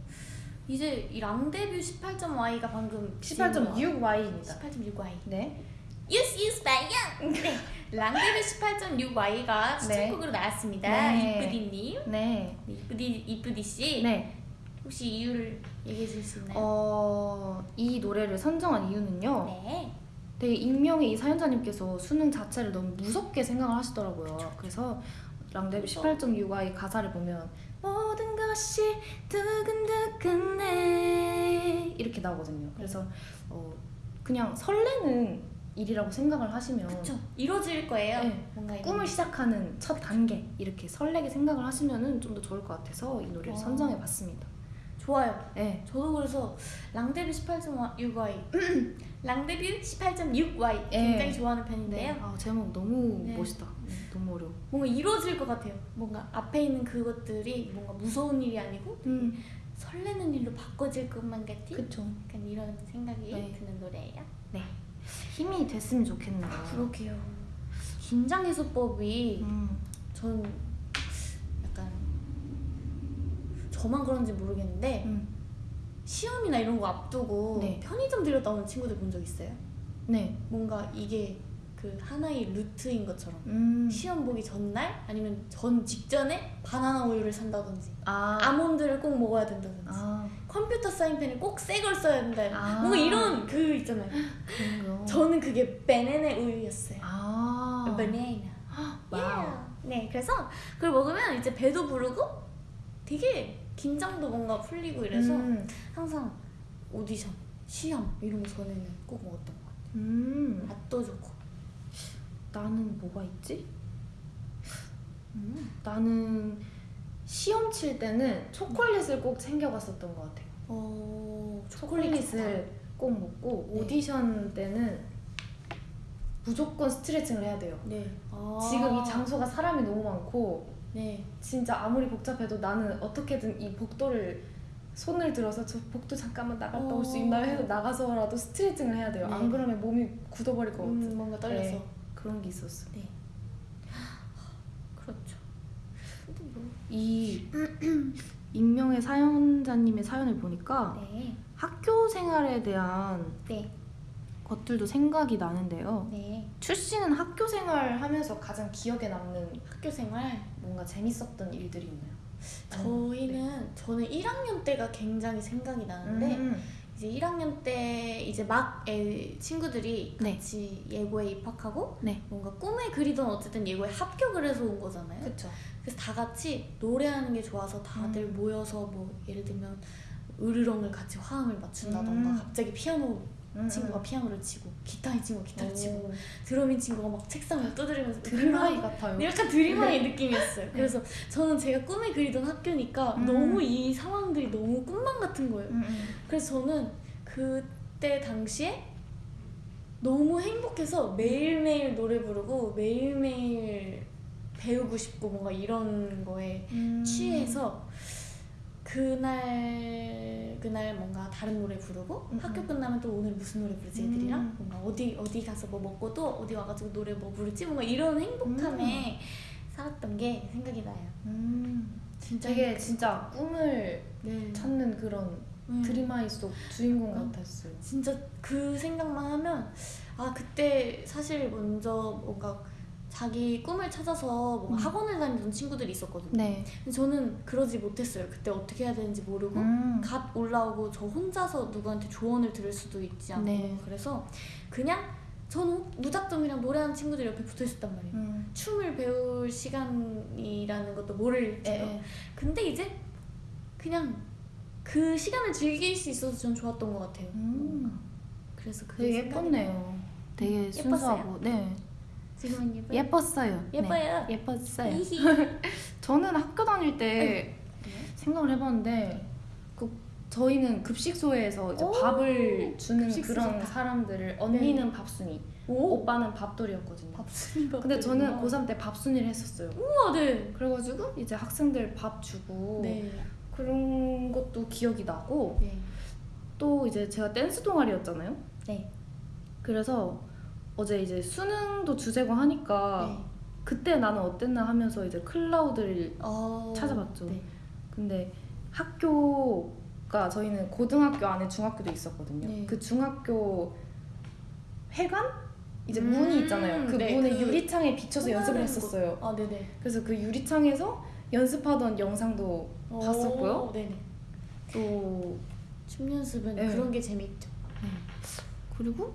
이제 이 랑데뷰 18.y가 방금 18.6Y입니다 18.6y. 네 유스 유스 바이양. 네. 랑데뷰 18.6y가 추천곡으로 나왔습니다. 네. 이쁘디님. 네. 네, 이쁘디 이쁘디 씨. 네. 혹시 이유를 얘기해 줄수 있나요? 어, 이 노래를 선정한 이유는요. 네. 되게 익명의 이 사연자님께서 수능 자체를 너무 무섭게 생각을 하시더라고요. 그래서 랑데뷔 그쵸. 18.6의 가사를 보면 모든 것이 두근두근해 이렇게 나오거든요. 그래서 어, 그냥 설레는 일이라고 생각을 하시면 그쵸. 이루어질 거예요. 네. 뭔가 꿈을 시작하는 첫 단계 이렇게 설레게 생각을 하시면은 좀 더 좋을 것 같아서 이 노래를 어. 선정해봤습니다. 좋아요. 네. 저도 그래서 랑데뷔 18.6y 랑데뷔 18.6y 굉장히 네. 좋아하는 편인데요. 아, 제목 너무 네. 멋있다. 네, 너무 어려워. 뭔가 이루어질 것 같아요. 뭔가 앞에 있는 그것들이 뭔가 무서운 일이 아니고 음, 설레는 일로 바꿔질 것만 같은 그쵸. 약간 이런 생각이 네. 드는 노래예요. 힘이 됐으면 좋겠네요. 그러게요. 긴장 해소법이 음, 전 약간 저만 그런지 모르겠는데 음, 시험이나 이런 거 앞두고 네. 편의점 들렸다 오는 친구들 본 적 있어요? 네. 뭔가 이게 그 하나의 루트인 것처럼 음, 시험 보기 전날 아니면 전 직전에 바나나 우유를 산다든지 아, 아몬드를 꼭 먹어야 된다든지 아, 컴퓨터 사인펜을 꼭 새 걸 써야 된다. 아. 뭔가 이런 그 있잖아요. 저는 그게 베네네 우유였어요. 아, 베네나. Wow. 네 그래서 그걸 먹으면 이제 배도 부르고 되게 긴장도 뭔가 풀리고 이래서 음, 항상 오디션 시험 이런 거 전에는 꼭 먹었던 것 같아요. 음, 맛도 좋고 나는 뭐가 있지? 음. 나는 시험 칠 때는 초콜릿을 꼭 챙겨갔었던 것 같아요. 어, 초콜릿을 꼭 먹고 네. 오디션 때는 무조건 스트레칭을 해야 돼요. 네. 아. 지금 이 장소가 사람이 너무 많고 네. 진짜 아무리 복잡해도 나는 어떻게든 이 복도를 손을 들어서 저 복도 잠깐만 나갔다 올수 어. 있나요? 해서 나가서라도 스트레칭을 해야 돼요. 네. 안 그러면 몸이 굳어버릴 것 같아. 음, 뭔가 떨려서. 네. 그런 게 있었어. 네. *gasps* 그렇죠. 근데 뭐. 이 *clears throat* 익명의 사연자님의 사연을 보니까 네. 학교 생활에 대한 네. 것들도 생각이 나는데요. 네. 출씨는 학교 생활 하면서 가장 기억에 남는 학교 생활. 뭔가 재밌었던 일들이 있나요? 저희는 저는 1학년 때가 굉장히 생각이 나는데 음. 이제 1학년 때 이제 막 애, 친구들이 네. 같이 예고에 입학하고 네. 뭔가 꿈에 그리던 어쨌든 예고에 합격을 해서 온 거잖아요. 그쵸. 그래서 다 같이 노래하는 게 좋아서 다들 모여서 뭐 예를 들면 으르렁을 같이 화음을 맞춘다던가 음. 갑자기 피아노 음, 친구가 음. 피아노를 치고 기타인 친구가 기타를 치고 오. 드럼인 친구가 막 책상을 두드리면서 드림하이 같아요. 약간 드림하이 느낌이었어요. 그래서 저는 제가 꿈에 그리던 학교니까 음. 너무 이 상황들이 너무 꿈만 같은 거예요. 음, 음. 그래서 저는 그때 당시에 너무 행복해서 매일매일 노래 부르고 매일매일 배우고 싶고 뭔가 이런 거에 음. 취해서 그날 그날 뭔가 다른 노래 부르고 음, 학교 음. 끝나면 또 오늘 무슨 노래 부르지 애들이랑 음. 뭔가 어디 어디 가서 뭐 먹고 또 어디 와가지고 노래 뭐 부르지 뭔가 이런 행복함에 살았던 게 생각이 나요. 음. 진짜 되게. 진짜 꿈을 네. 찾는 그런 음. 드림하이 속 주인공 음. 같았어요. 진짜 그 생각만 하면 아 그때 사실 먼저 뭔가 자기 꿈을 찾아서 뭔가 음. 학원을 다니던 친구들이 있었거든요. 네. 근데 저는 그러지 못했어요. 그때 어떻게 해야 되는지 모르고 음. 갓 올라오고 저 혼자서 누구한테 조언을 들을 수도 있지 않고 네. 그래서 그냥 저는 무작정 그냥 노래하는 친구들 옆에 붙어 있었단 말이에요. 음. 춤을 배울 시간이라는 것도 모를 예, 채로 예. 근데 이제 그냥 그 시간을 즐길 수 있어서 전 좋았던 것 같아요. 음. 그래서 그게 되게 예뻤네요. 되게 예뻤어요? 순수하고. 네. 지금은 예뻐요. 예뻤어요. 예뻐요. 네. 예뻤어요. 저는 학교 다닐 때 생각을 해봤는데 그 저희는 급식소에서 이제 오, 밥을 주는 그런. 사람들을 언니는 밥순이, 오 오빠는 밥돌이였거든요. 밥순이 밥. 근데 저는 고3 때 밥순이를 했었어요. 우와 네. 그래가지고 이제 학생들 밥 주고 네. 그런 것도 기억이 나고 네. 또 이제 제가 댄스 동아리였잖아요. 네. 그래서 어제 이제 수능도 주제고 하니까 네. 그때 나는 어땠나 하면서 이제 클라우드를 어... 찾아봤죠. 네. 근데 학교가 저희는 고등학교 안에 중학교도 있었거든요. 네. 그 중학교 회관 이제 음, 문이 있잖아요. 그 네, 문에 그 유리창에 비춰서 연습을 했었어요. 아 네네. 그래서 그 유리창에서 연습하던 영상도 오, 봤었고요. 네네. 또 춤 연습은 네. 그런 게 재밌죠. 그리고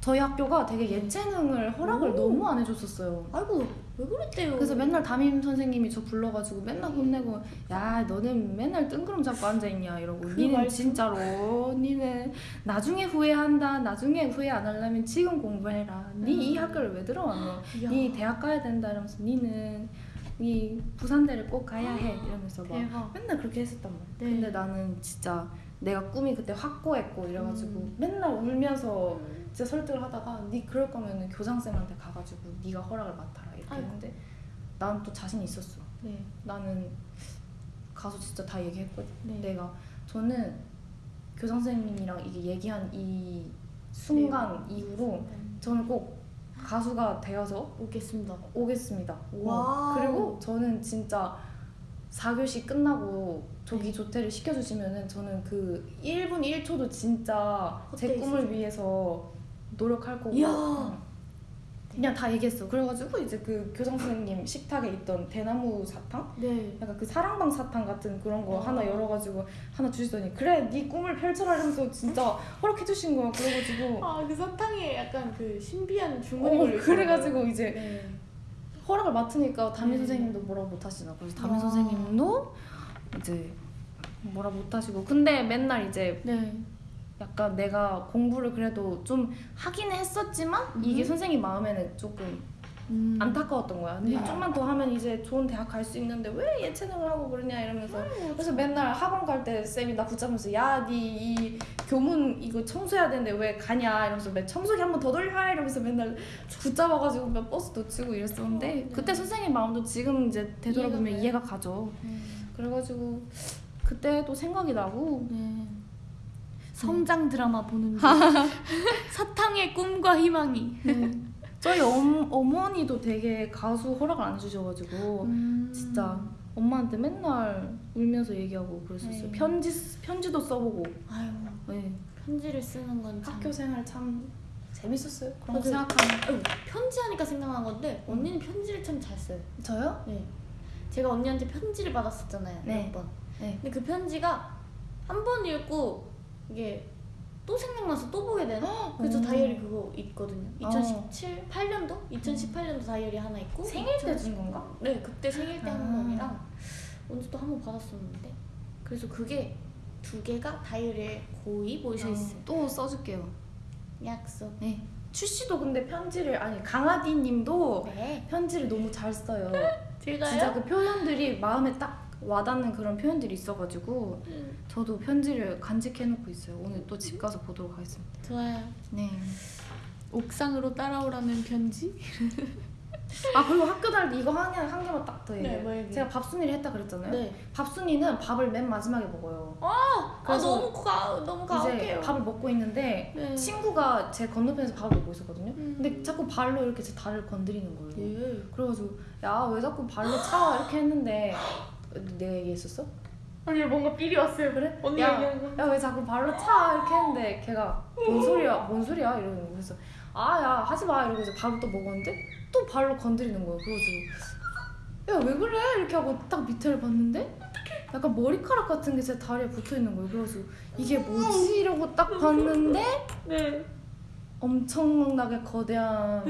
저희 학교가 되게 예체능을 허락을 오. 너무 안 해줬었어요. 아이고 왜 그랬대요? 그래서 맨날 담임 선생님이 저 불러가지고 맨날 혼내고 야 너는 맨날 뜬구름 잡고 앉아있냐 이러고 그 니는 말투? 진짜로 니는 나중에 후회한다 나중에 후회 안 하려면 지금 공부해라 니이 음. 학교를 왜 들어왔노 이야, 니 대학 가야 된다 이러면서 니는 니 부산대를 꼭 가야 해 이러면서 막 대박. 맨날 그렇게 했었단 말이야 네. 근데 나는 진짜 내가 꿈이 그때 확고했고 이래가지고 음. 맨날 울면서 진짜 설득을 하다가 니 그럴 거면 교장쌤한테 가가지고 네가 허락을 맡아라 이렇게 아이고. 했는데 난 또 자신 있었어 네. 나는 가서 진짜 다 얘기했거든 네. 내가 저는 교장선생님이랑 이게 얘기한 이 순간 이후로 저는 꼭 가수가 되어서 오겠습니다. 오겠습니다 어, wow. 그리고 저는 진짜 4교시 끝나고 조기 네. 조퇴를 시켜주시면은 저는 그 1분 1초도 진짜 제 꿈을 있으세요. 위해서 노력할 거고. 응. 그냥 다 얘기했어 그래가지고 이제 그 교장 선생님 식탁에 있던 대나무 사탕 네. 약간 그 사랑방 사탕 같은 그런 거 아. 하나 열어가지고 하나 주시더니 그래 네 꿈을 펼쳐라 이러면서 진짜 허락해 주신 거야 그래가지고 아 그 사탕에 약간 그 신비한 주머니 어, 그래가지고 이제 네. 허락을 맡으니까 담임 네. 선생님도 뭐라 못 하시나 그래서 담임 와. 선생님도 이제 뭐라 못 하시고 근데 맨날 이제 네. 약간 내가 공부를 그래도 좀 하긴 했었지만 이게 음. 선생님 마음에는 조금 음. 안타까웠던 거야. 근데 네. 좀만 더 하면 이제 좋은 대학 갈 수 있는데 왜 예체능을 하고 그러냐 이러면서 그래서 맨날 학원 갈 때 쌤이 나 붙잡으면서 야 니 이 교문 이거 청소해야 되는데 왜 가냐 이러면서 매 청소기 한 번 더 돌려 이러면서 맨날 붙잡아가지고 몇 버스 놓치고 이랬었는데 네. 그때 선생님 마음도 지금 이제 되돌아보면 이해가 이해가. 가죠. 음. 그래가지고 그때 또 생각이 나고 네. 성장 드라마 보는 중 *laughs* 사탕의 꿈과 희망이 네. 저희 엄, 어머니도 되게 가수 허락을 안 해주셔가지고 음. 진짜 엄마한테 맨날 울면서 얘기하고 그랬었어요. 네. 편지 쓰- 편지도 써보고. 아유 네. 편지를 쓰는 건 참. 학교 생활 참 재밌었어요. 그런 거. 생각하면. 아유, 편지하니까 생각난 건데 언니는 편지를 참 잘 써요. 저요? 네. 제가 언니한테 편지를 받았었잖아요. 네. 몇 번. 네. 근데 그 편지가 한 번 읽고 이게 또 생각나서 또 보게 되는. 그래서 어. 다이어리 그거 있거든요. 어. 2017, 8년도? 2018년도 다이어리 하나 있고. 생일 때2010준 건가? 네, 그때 생일 때한 아. 번이랑 언제 또 한 번 받았었는데. 그래서 그게 두 개가 다이어리에 고이 모여 있어요. 또 써줄게요. 약속. 네. 추씨도 근데 편지를 아니 강아디님도 네. 편지를 너무 잘 써요. *laughs* 제가요? 진짜 그 표현들이 마음에 딱 와닿는 그런 표현들이 있어가지고 음, 저도 편지를 간직해놓고 있어요. 오늘 또 집 가서 보도록 하겠습니다. 좋아요. 네. 옥상으로 따라오라는 편지? *laughs* 아 그리고 학교 다닐 때 이거 한, 개- 한 개만 딱 더 얘기해요. 네, 뭐? 제가 밥순이를 했다 그랬잖아요. 네. 밥순이는 밥을 맨 마지막에 먹어요. 아 그래서 너무 가 너무 가혹해요. 밥을 먹고 있는데 네. 친구가 제 건너편에서 밥을 먹고 있었거든요. 음. 근데 자꾸 발로 이렇게 제 다리를 건드리는 거예요. 예. 그래가지고 야 왜 자꾸 발로 차 이렇게 했는데 내가 얘기했었어? 아니 뭔가 삘이 왔어요. 그래? 언니 야, 얘기하는 거. 야왜 자꾸 발로 차 이렇게 했는데 걔가 뭔 소리야 뭔 소리야 이러는 거 그래서 아야 하지 마 이러고 이제 밥을 또 먹었는데 또 발로 건드리는 거예요 그래가지고 야왜 그래 이렇게 하고 딱 밑에를 봤는데 약간 머리카락 같은 게 제 다리에 붙어 있는 거예요 그래가지고 이게 뭐지 이러고 딱 봤는데 네. 엄청나게 거대한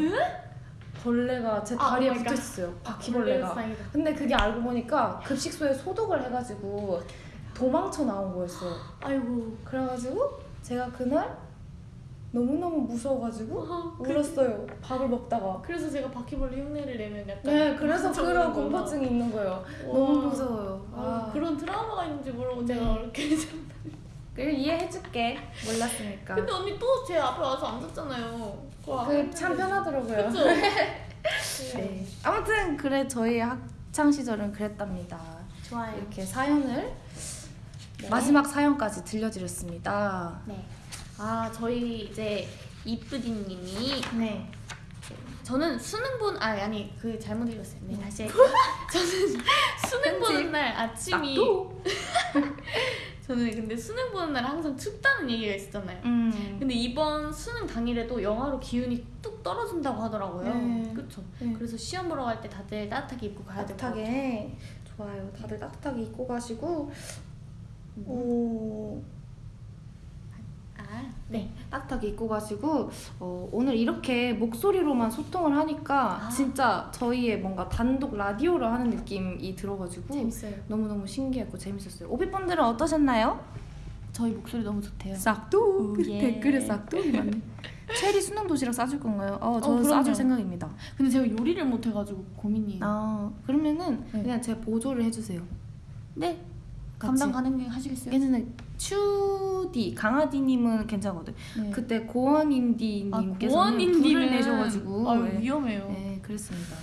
벌레가 제 아, 다리에 oh my 붙어 God. 있어요 바퀴벌레가. 근데 그게 알고 보니까 급식소에 소독을 해가지고 도망쳐 나온 거였어요 아이고. 그래가지고 제가 그날 너무너무 무서워가지고 아, 그- 울었어요 밥을 먹다가 그래서 제가 바퀴벌레 흉내를 내면 약간 네 그래서 그런. 공포증이 있는 거예요 와. 너무 무서워요 아, 아, 그런 트라우마가 있는지 모르고 네. 제가 이렇게 그래 이해해줄게 몰랐으니까 근데 언니 또 제 앞에 와서 앉았잖아요. 그참 편하더라고요 그쵸? *laughs* 네. 아무튼 그래 저희 학창 시절은 그랬답니다 좋아요. 이렇게 사연을 네. 마지막 사연까지 들려드렸습니다 네. 아 저희 이제 이쁘디님이 네 저는 수능 본아 아니 그 잘못 읽었어요. 네 다시 할게요. *laughs* 저는 수능 보는 날 아침이 또 *laughs* 저는 근데 수능 보는 날 항상 춥다는 얘기가 있었잖아요. 음. 근데 이번 수능 당일에도 영하로 기운이 뚝 떨어진다고 하더라고요. 네. 그쵸? 네. 그래서 시험 보러 갈 때 다들 따뜻하게 입고 가야 될것 같아요. 따뜻하게 좋아요. 다들 따뜻하게 입고 가시고 음. 오, 아, 네. 따뜻하게 입고 가시고 어, 오늘 이렇게 목소리로만 소통을 하니까 아. 진짜 저희의 뭔가 단독 라디오를 하는 느낌이 들어가지고 재밌어요. 너무너무 신기했고 재밌었어요. 오비분들은 어떠셨나요? 저희 목소리 너무 좋대요. 싹둑 오, 예. 댓글에 싹둑이 많네. 체리 수능 도시락 싸줄 건가요? 어, 저 어. 싸줄 생각입니다. 근데 제가 요리를 못 해가지고 고민이에요. 아 그러면은 네. 그냥 제가 보조를 해주세요. 네. 같이. 감당 가능하시겠어요? 괜찮아요. 추디 강아디님은 괜찮거든. 네. 그때 고원 인디님께서는 불을 내셔가지고 아유, 네. 위험해요. 네 그랬습니다.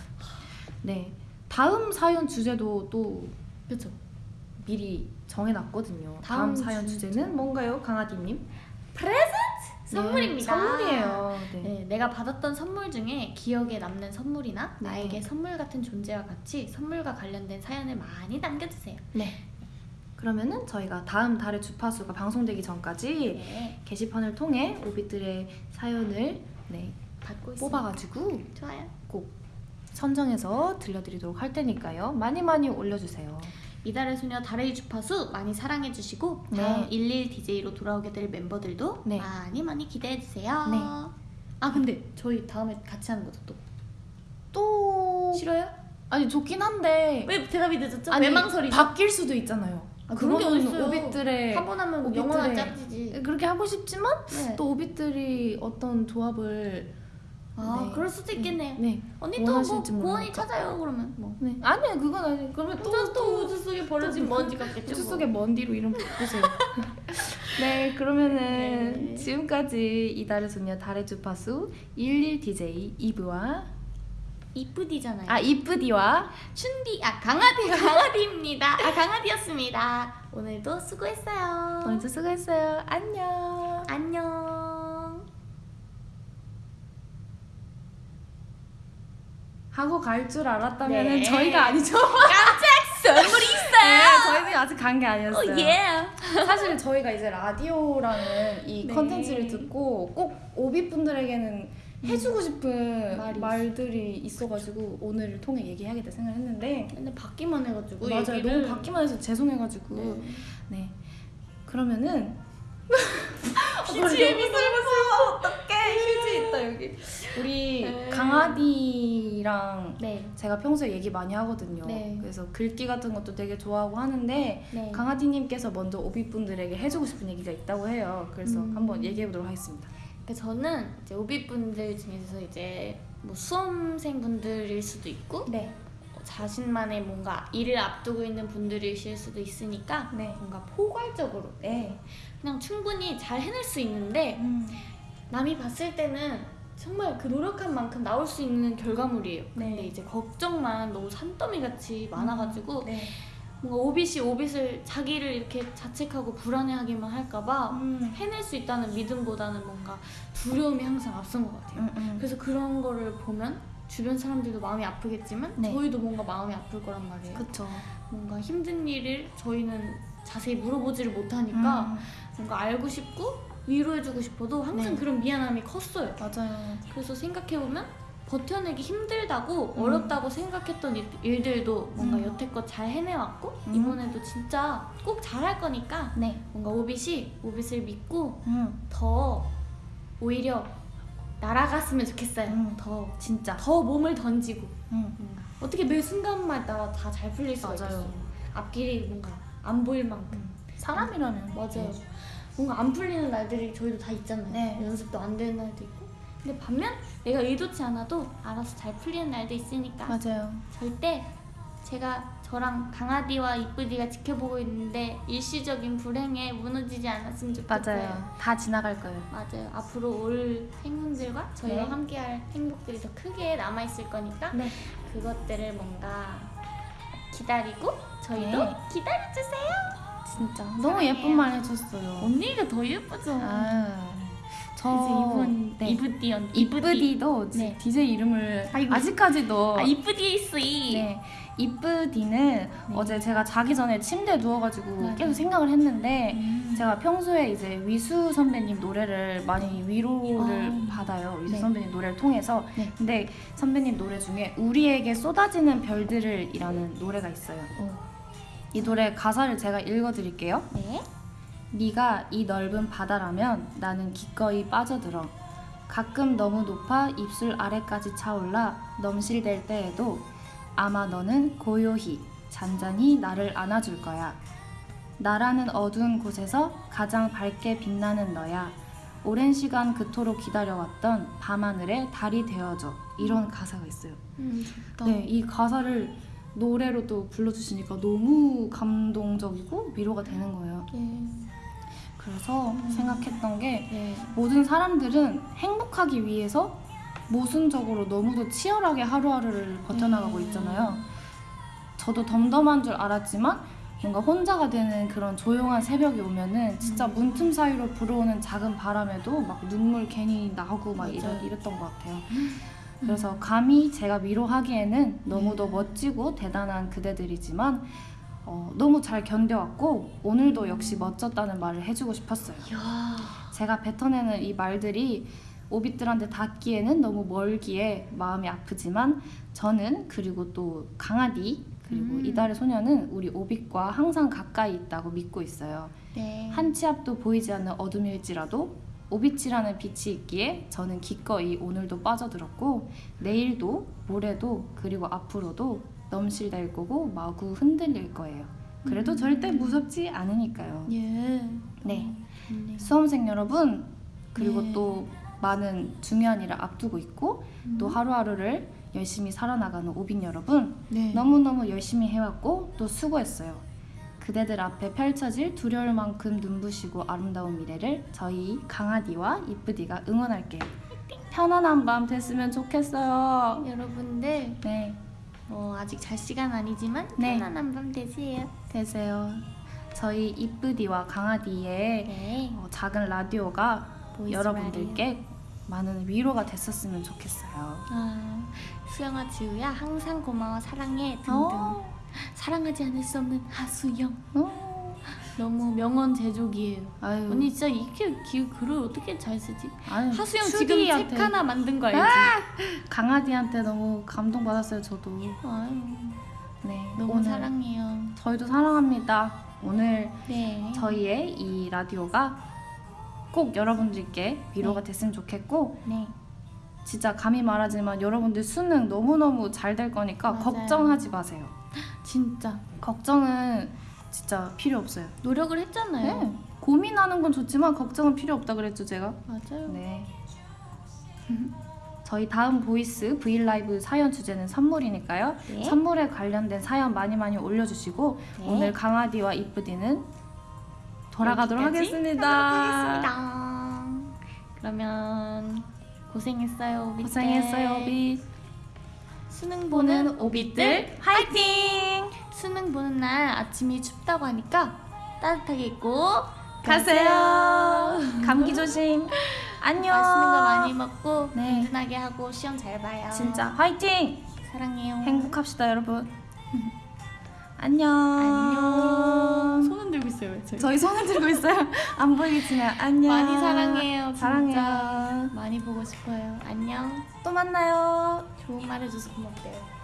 네 다음 사연 주제도 또 그렇죠. 미리 정해놨거든요. 다음, 다음 사연 주- 주제는 뭔가요, 강아디님? 선물입니다. 네, 선물이에요. 네. 네, 내가 받았던 선물 중에 기억에 남는 선물이나 네. 나에게 선물 같은 존재와 같이 선물과 관련된 사연을 많이 남겨주세요. 네. 그러면은 저희가 다음 달의 주파수가 방송되기 전까지 네, 게시판을 통해 오빛들의 사연을 네, 받고. 뽑아가지고 좋아요. 꼭 선정해서 들려드리도록 할 테니까요. 많이 많이 올려주세요. 이달의 소녀 달의 주파수 많이 사랑해주시고 네. 다음 11 DJ로 돌아오게 될 멤버들도 네. 많이 많이 기대해주세요. 네. 아 근데 저희 다음에 같이 하는 거죠 또 또 싫어요? 아니 좋긴 한데 왜 대답이 늦었죠? 아니, 외망설이죠? 바뀔 수도 있잖아요. 아, 그런 게 어딨어요. 오빛들의 한 번 하면 오빛들의- 영원한 짝지지. 그렇게 하고 싶지만 네. 또 오빛들이 어떤 조합을 아 네. 그럴 수도 있겠네요. 네. 언니 또뭐 고원이. 찾아요 그러면 뭐. 네. 아니 그건 아니. 그러면 또, 또 또 우주 속에 버려진 또 먼지 같겠죠. 우주 뭐. 속의 먼디로 이름 바꾸세요. *laughs* 네, 그러면은 네. 지금까지 이달의 소녀 달의 주파수 11 DJ 이브와 이쁘디잖아요. 아 이쁘디와 춘디 아 강아디 *laughs* 강아디입니다. 아 강아디였습니다. 오늘도 수고했어요. 오늘도 수고했어요. 안녕. 안녕. 하고 갈 줄 알았다면은 네. 저희가 아니죠. 깜짝 선물이 네, 있어요. 저희는 아직 간 게 아니었어요. 오 예. 사실 저희가 이제 라디오라는 이 네. 컨텐츠를 듣고 꼭 오비 분들에게는 해주고 싶은 말이 말들이 있어가지고 오늘을 통해 얘기하겠다 생각했는데 근데 받기만 해가지고 맞아요 얘기를- 너무 받기만 해서 죄송해가지고 네. 네 그러면은 *laughs* BGM이 슬퍼 어떡해 휴지 있다 여기 우리 네. 강아디랑 네. 제가 평소에 얘기 많이 하거든요 네. 그래서 글귀 같은 것도 되게 좋아하고 하는데 네. 강아지님께서 먼저 오비분들에게 해주고 싶은 얘기가 있다고 해요. 그래서 음. 한번 얘기해 보도록 하겠습니다. 그 저는 이제 오비분들 중에서 이제 뭐 수험생분들일 수도 있고 네. 어, 자신만의 뭔가 일을 앞두고 있는 분들이실 수도 있으니까 네. 뭔가 포괄적으로 네. 그냥 충분히 잘 해낼 수 있는데 음. 남이 봤을 때는 정말 그 노력한 만큼 나올 수 있는 결과물이에요. 네. 근데 이제 걱정만 너무 산더미 같이 많아가지고 네. 뭔가 오빗이 오빗을 자기를 이렇게 자책하고 불안해하기만 할까봐 음. 해낼 수 있다는 믿음보다는 뭔가 두려움이 항상 앞선 것 같아요. 음, 음. 그래서 그런 거를 보면 주변 사람들도 마음이 아프겠지만 네. 저희도 뭔가 마음이 아플 거란 말이에요. 그쵸. 뭔가 힘든 일을 저희는 자세히 물어보지를 못하니까 음. 뭔가 알고 싶고 위로해주고 싶어도 항상 네. 그런 미안함이 컸어요. 맞아요. 그래서 생각해보면 버텨내기 힘들다고 음. 어렵다고 생각했던 일- 일들도 뭔가 음. 여태껏 잘 해내왔고 음. 이번에도 진짜 꼭 잘할 거니까 네. 뭔가 오빗이 오빗을 믿고 음. 더 오히려 날아갔으면 좋겠어요. 음. 더, 진짜. 더 몸을 던지고 음. 어떻게 매 순간마다 다 잘 풀릴 수가 맞아요. 있겠어요. 앞길이 뭔가 안 보일 만큼 사람이라면 맞아요. 뭔가 안 풀리는 날들이 저희도 다 있잖아요. 네. 연습도 안 되는 날도 있고. 근데 반면 내가 의도치 않아도 알아서 잘 풀리는 날도 있으니까 맞아요. 절대 제가 저랑 강아디와 이쁘디가 지켜보고 있는데 일시적인 불행에 무너지지 않았으면 좋겠어요. 맞아요. 다 지나갈 거예요. 맞아요. 앞으로 올 행운들과 저희와 네. 함께할 행복들이 더 크게 남아 있을 거니까 네. 그것들을 뭔가 기다리고 저희도 네. 기다려주세요. 진짜. 너무 예쁜 말 해줬어요. 언니가 더 예쁘죠. 아. 저 이분 네. 이브디 언니 이쁘디도 네. DJ 이름을 아이고. 아직까지도 아 있어이. 네. 이쁘디는 어제 제가 자기 전에 침대에 누워가지고 네. 계속 생각을 했는데 음. 제가 평소에 이제 위수 선배님 노래를 많이 위로를 아. 받아요. 위수 네. 선배님 노래를 통해서. 네. 근데 선배님 노래 중에 우리에게 쏟아지는 별들을 이라는 노래가 있어요. 어. 이 노래 가사를 제가 읽어드릴게요. 네. 네가 이 넓은 바다라면 나는 기꺼이 빠져들어. 가끔 너무 높아 입술 아래까지 차올라 넘실댈 때에도 아마 너는 고요히 잔잔히 나를 안아줄 거야. 나라는 어두운 곳에서 가장 밝게 빛나는 너야. 오랜 시간 그토록 기다려왔던 밤하늘의 달이 되어줘. 이런 가사가 있어요. 음. 네, 이 가사를 노래로 또 불러주시니까 너무 감동적이고 위로가 되는 거예요. 네. 그래서 생각했던 게 네. 모든 사람들은 행복하기 위해서 모순적으로 너무도 치열하게 하루하루를 버텨나가고 음. 있잖아요. 저도 덤덤한 줄 알았지만 뭔가 혼자가 되는 그런 조용한 새벽이 오면은 진짜 음. 문틈 사이로 불어오는 작은 바람에도 막 눈물 괜히 나고 막 이랬. 이랬던 것 같아요. 그래서 감히 제가 위로하기에는 너무도 네. 멋지고 대단한 그대들이지만 어, 너무 잘 견뎌왔고 오늘도 역시 멋졌다는 말을 해주고 싶었어요. 이야. 제가 뱉어내는 이 말들이 오빛들한테 닿기에는 너무 멀기에 마음이 아프지만 저는 그리고 또 강아디 그리고 음. 이달의 소녀는 우리 오빛과 항상 가까이 있다고 믿고 있어요. 네. 한치 앞도 보이지 않는 어둠일지라도 오빛이라는 빛이 있기에 저는 기꺼이 오늘도 빠져들었고 내일도 모레도 그리고 앞으로도 넘실댈 거고 마구 흔들릴 거예요. 그래도 음. 절대 무섭지 않으니까요. 예. 네. 네. 수험생 여러분 그리고 네. 또 많은 중요한 일을 앞두고 있고 또 음. 하루하루를 열심히 살아나가는 오빈 여러분 네. 너무너무 열심히 해왔고 또 수고했어요. 그대들 앞에 펼쳐질 두려울 만큼 눈부시고 아름다운 미래를 저희 강아디와 이쁘디가 응원할게요. 편안한 밤 됐으면 좋겠어요. 여러분들 네, 뭐 아직 잘 시간 아니지만 네. 편안한 밤 되세요. 되세요. 저희 이쁘디와 강아디의 네. 어, 작은 라디오가 여러분들께 많은 위로가 됐었으면 좋겠어요. 아, 수영아 지우야 항상 고마워 사랑해 등등 어, 사랑하지 않을 수 없는 하수영 어. 너무 명언 제조기예요 아유, 언니 진짜 이렇게 기, 글을 어떻게 잘 쓰지? 아유, 하수영 지금 책 하나 만든 거 알지? 강아디한테 너무 감동받았어요, 저도. 아유, 네, 너무 오늘 사랑해요 저희도 사랑합니다. 오늘 네 저희의 이 라디오가 꼭 여러분들께 위로가 됐으면 좋겠고 네. 진짜 감히 말하지만 여러분들 수능 너무너무 잘 될 거니까 맞아요. 걱정하지 마세요. 진짜 걱정은 진짜 필요 없어요. 노력을 했잖아요 네. 고민하는 건 좋지만 걱정은 필요 없다 그랬죠 제가. 맞아요 네. *laughs* 저희 다음 보이스 브이라이브 사연 주제는 선물이니까요. 네. 선물에 관련된 사연 많이 많이 올려주시고 네. 오늘 강아디와 이쁘디는 돌아가도록 하겠습니다. 하겠습니다. 그러면 고생했어요. 고생했어요, 오빛. 수능 보는 오빛들 화이팅! 수능 보는 날 아침이 춥다고 하니까 따뜻하게 입고 가세요. 감기 조심. *laughs* 안녕. 맛있는 거 많이 먹고 네. 든든하게 하고 시험 잘 봐요. 진짜 화이팅! 사랑해요. 행복합시다, 여러분. 안녕. 안녕. 손은 들고 있어요. 왜 저희? 저희 손을 들고 있어요. 안 보이겠지만 안녕. 많이 사랑해요. 진짜. 사랑해요. 많이 보고 싶어요. 안녕. 또 만나요. 좋은 말 해줘서 고맙대요.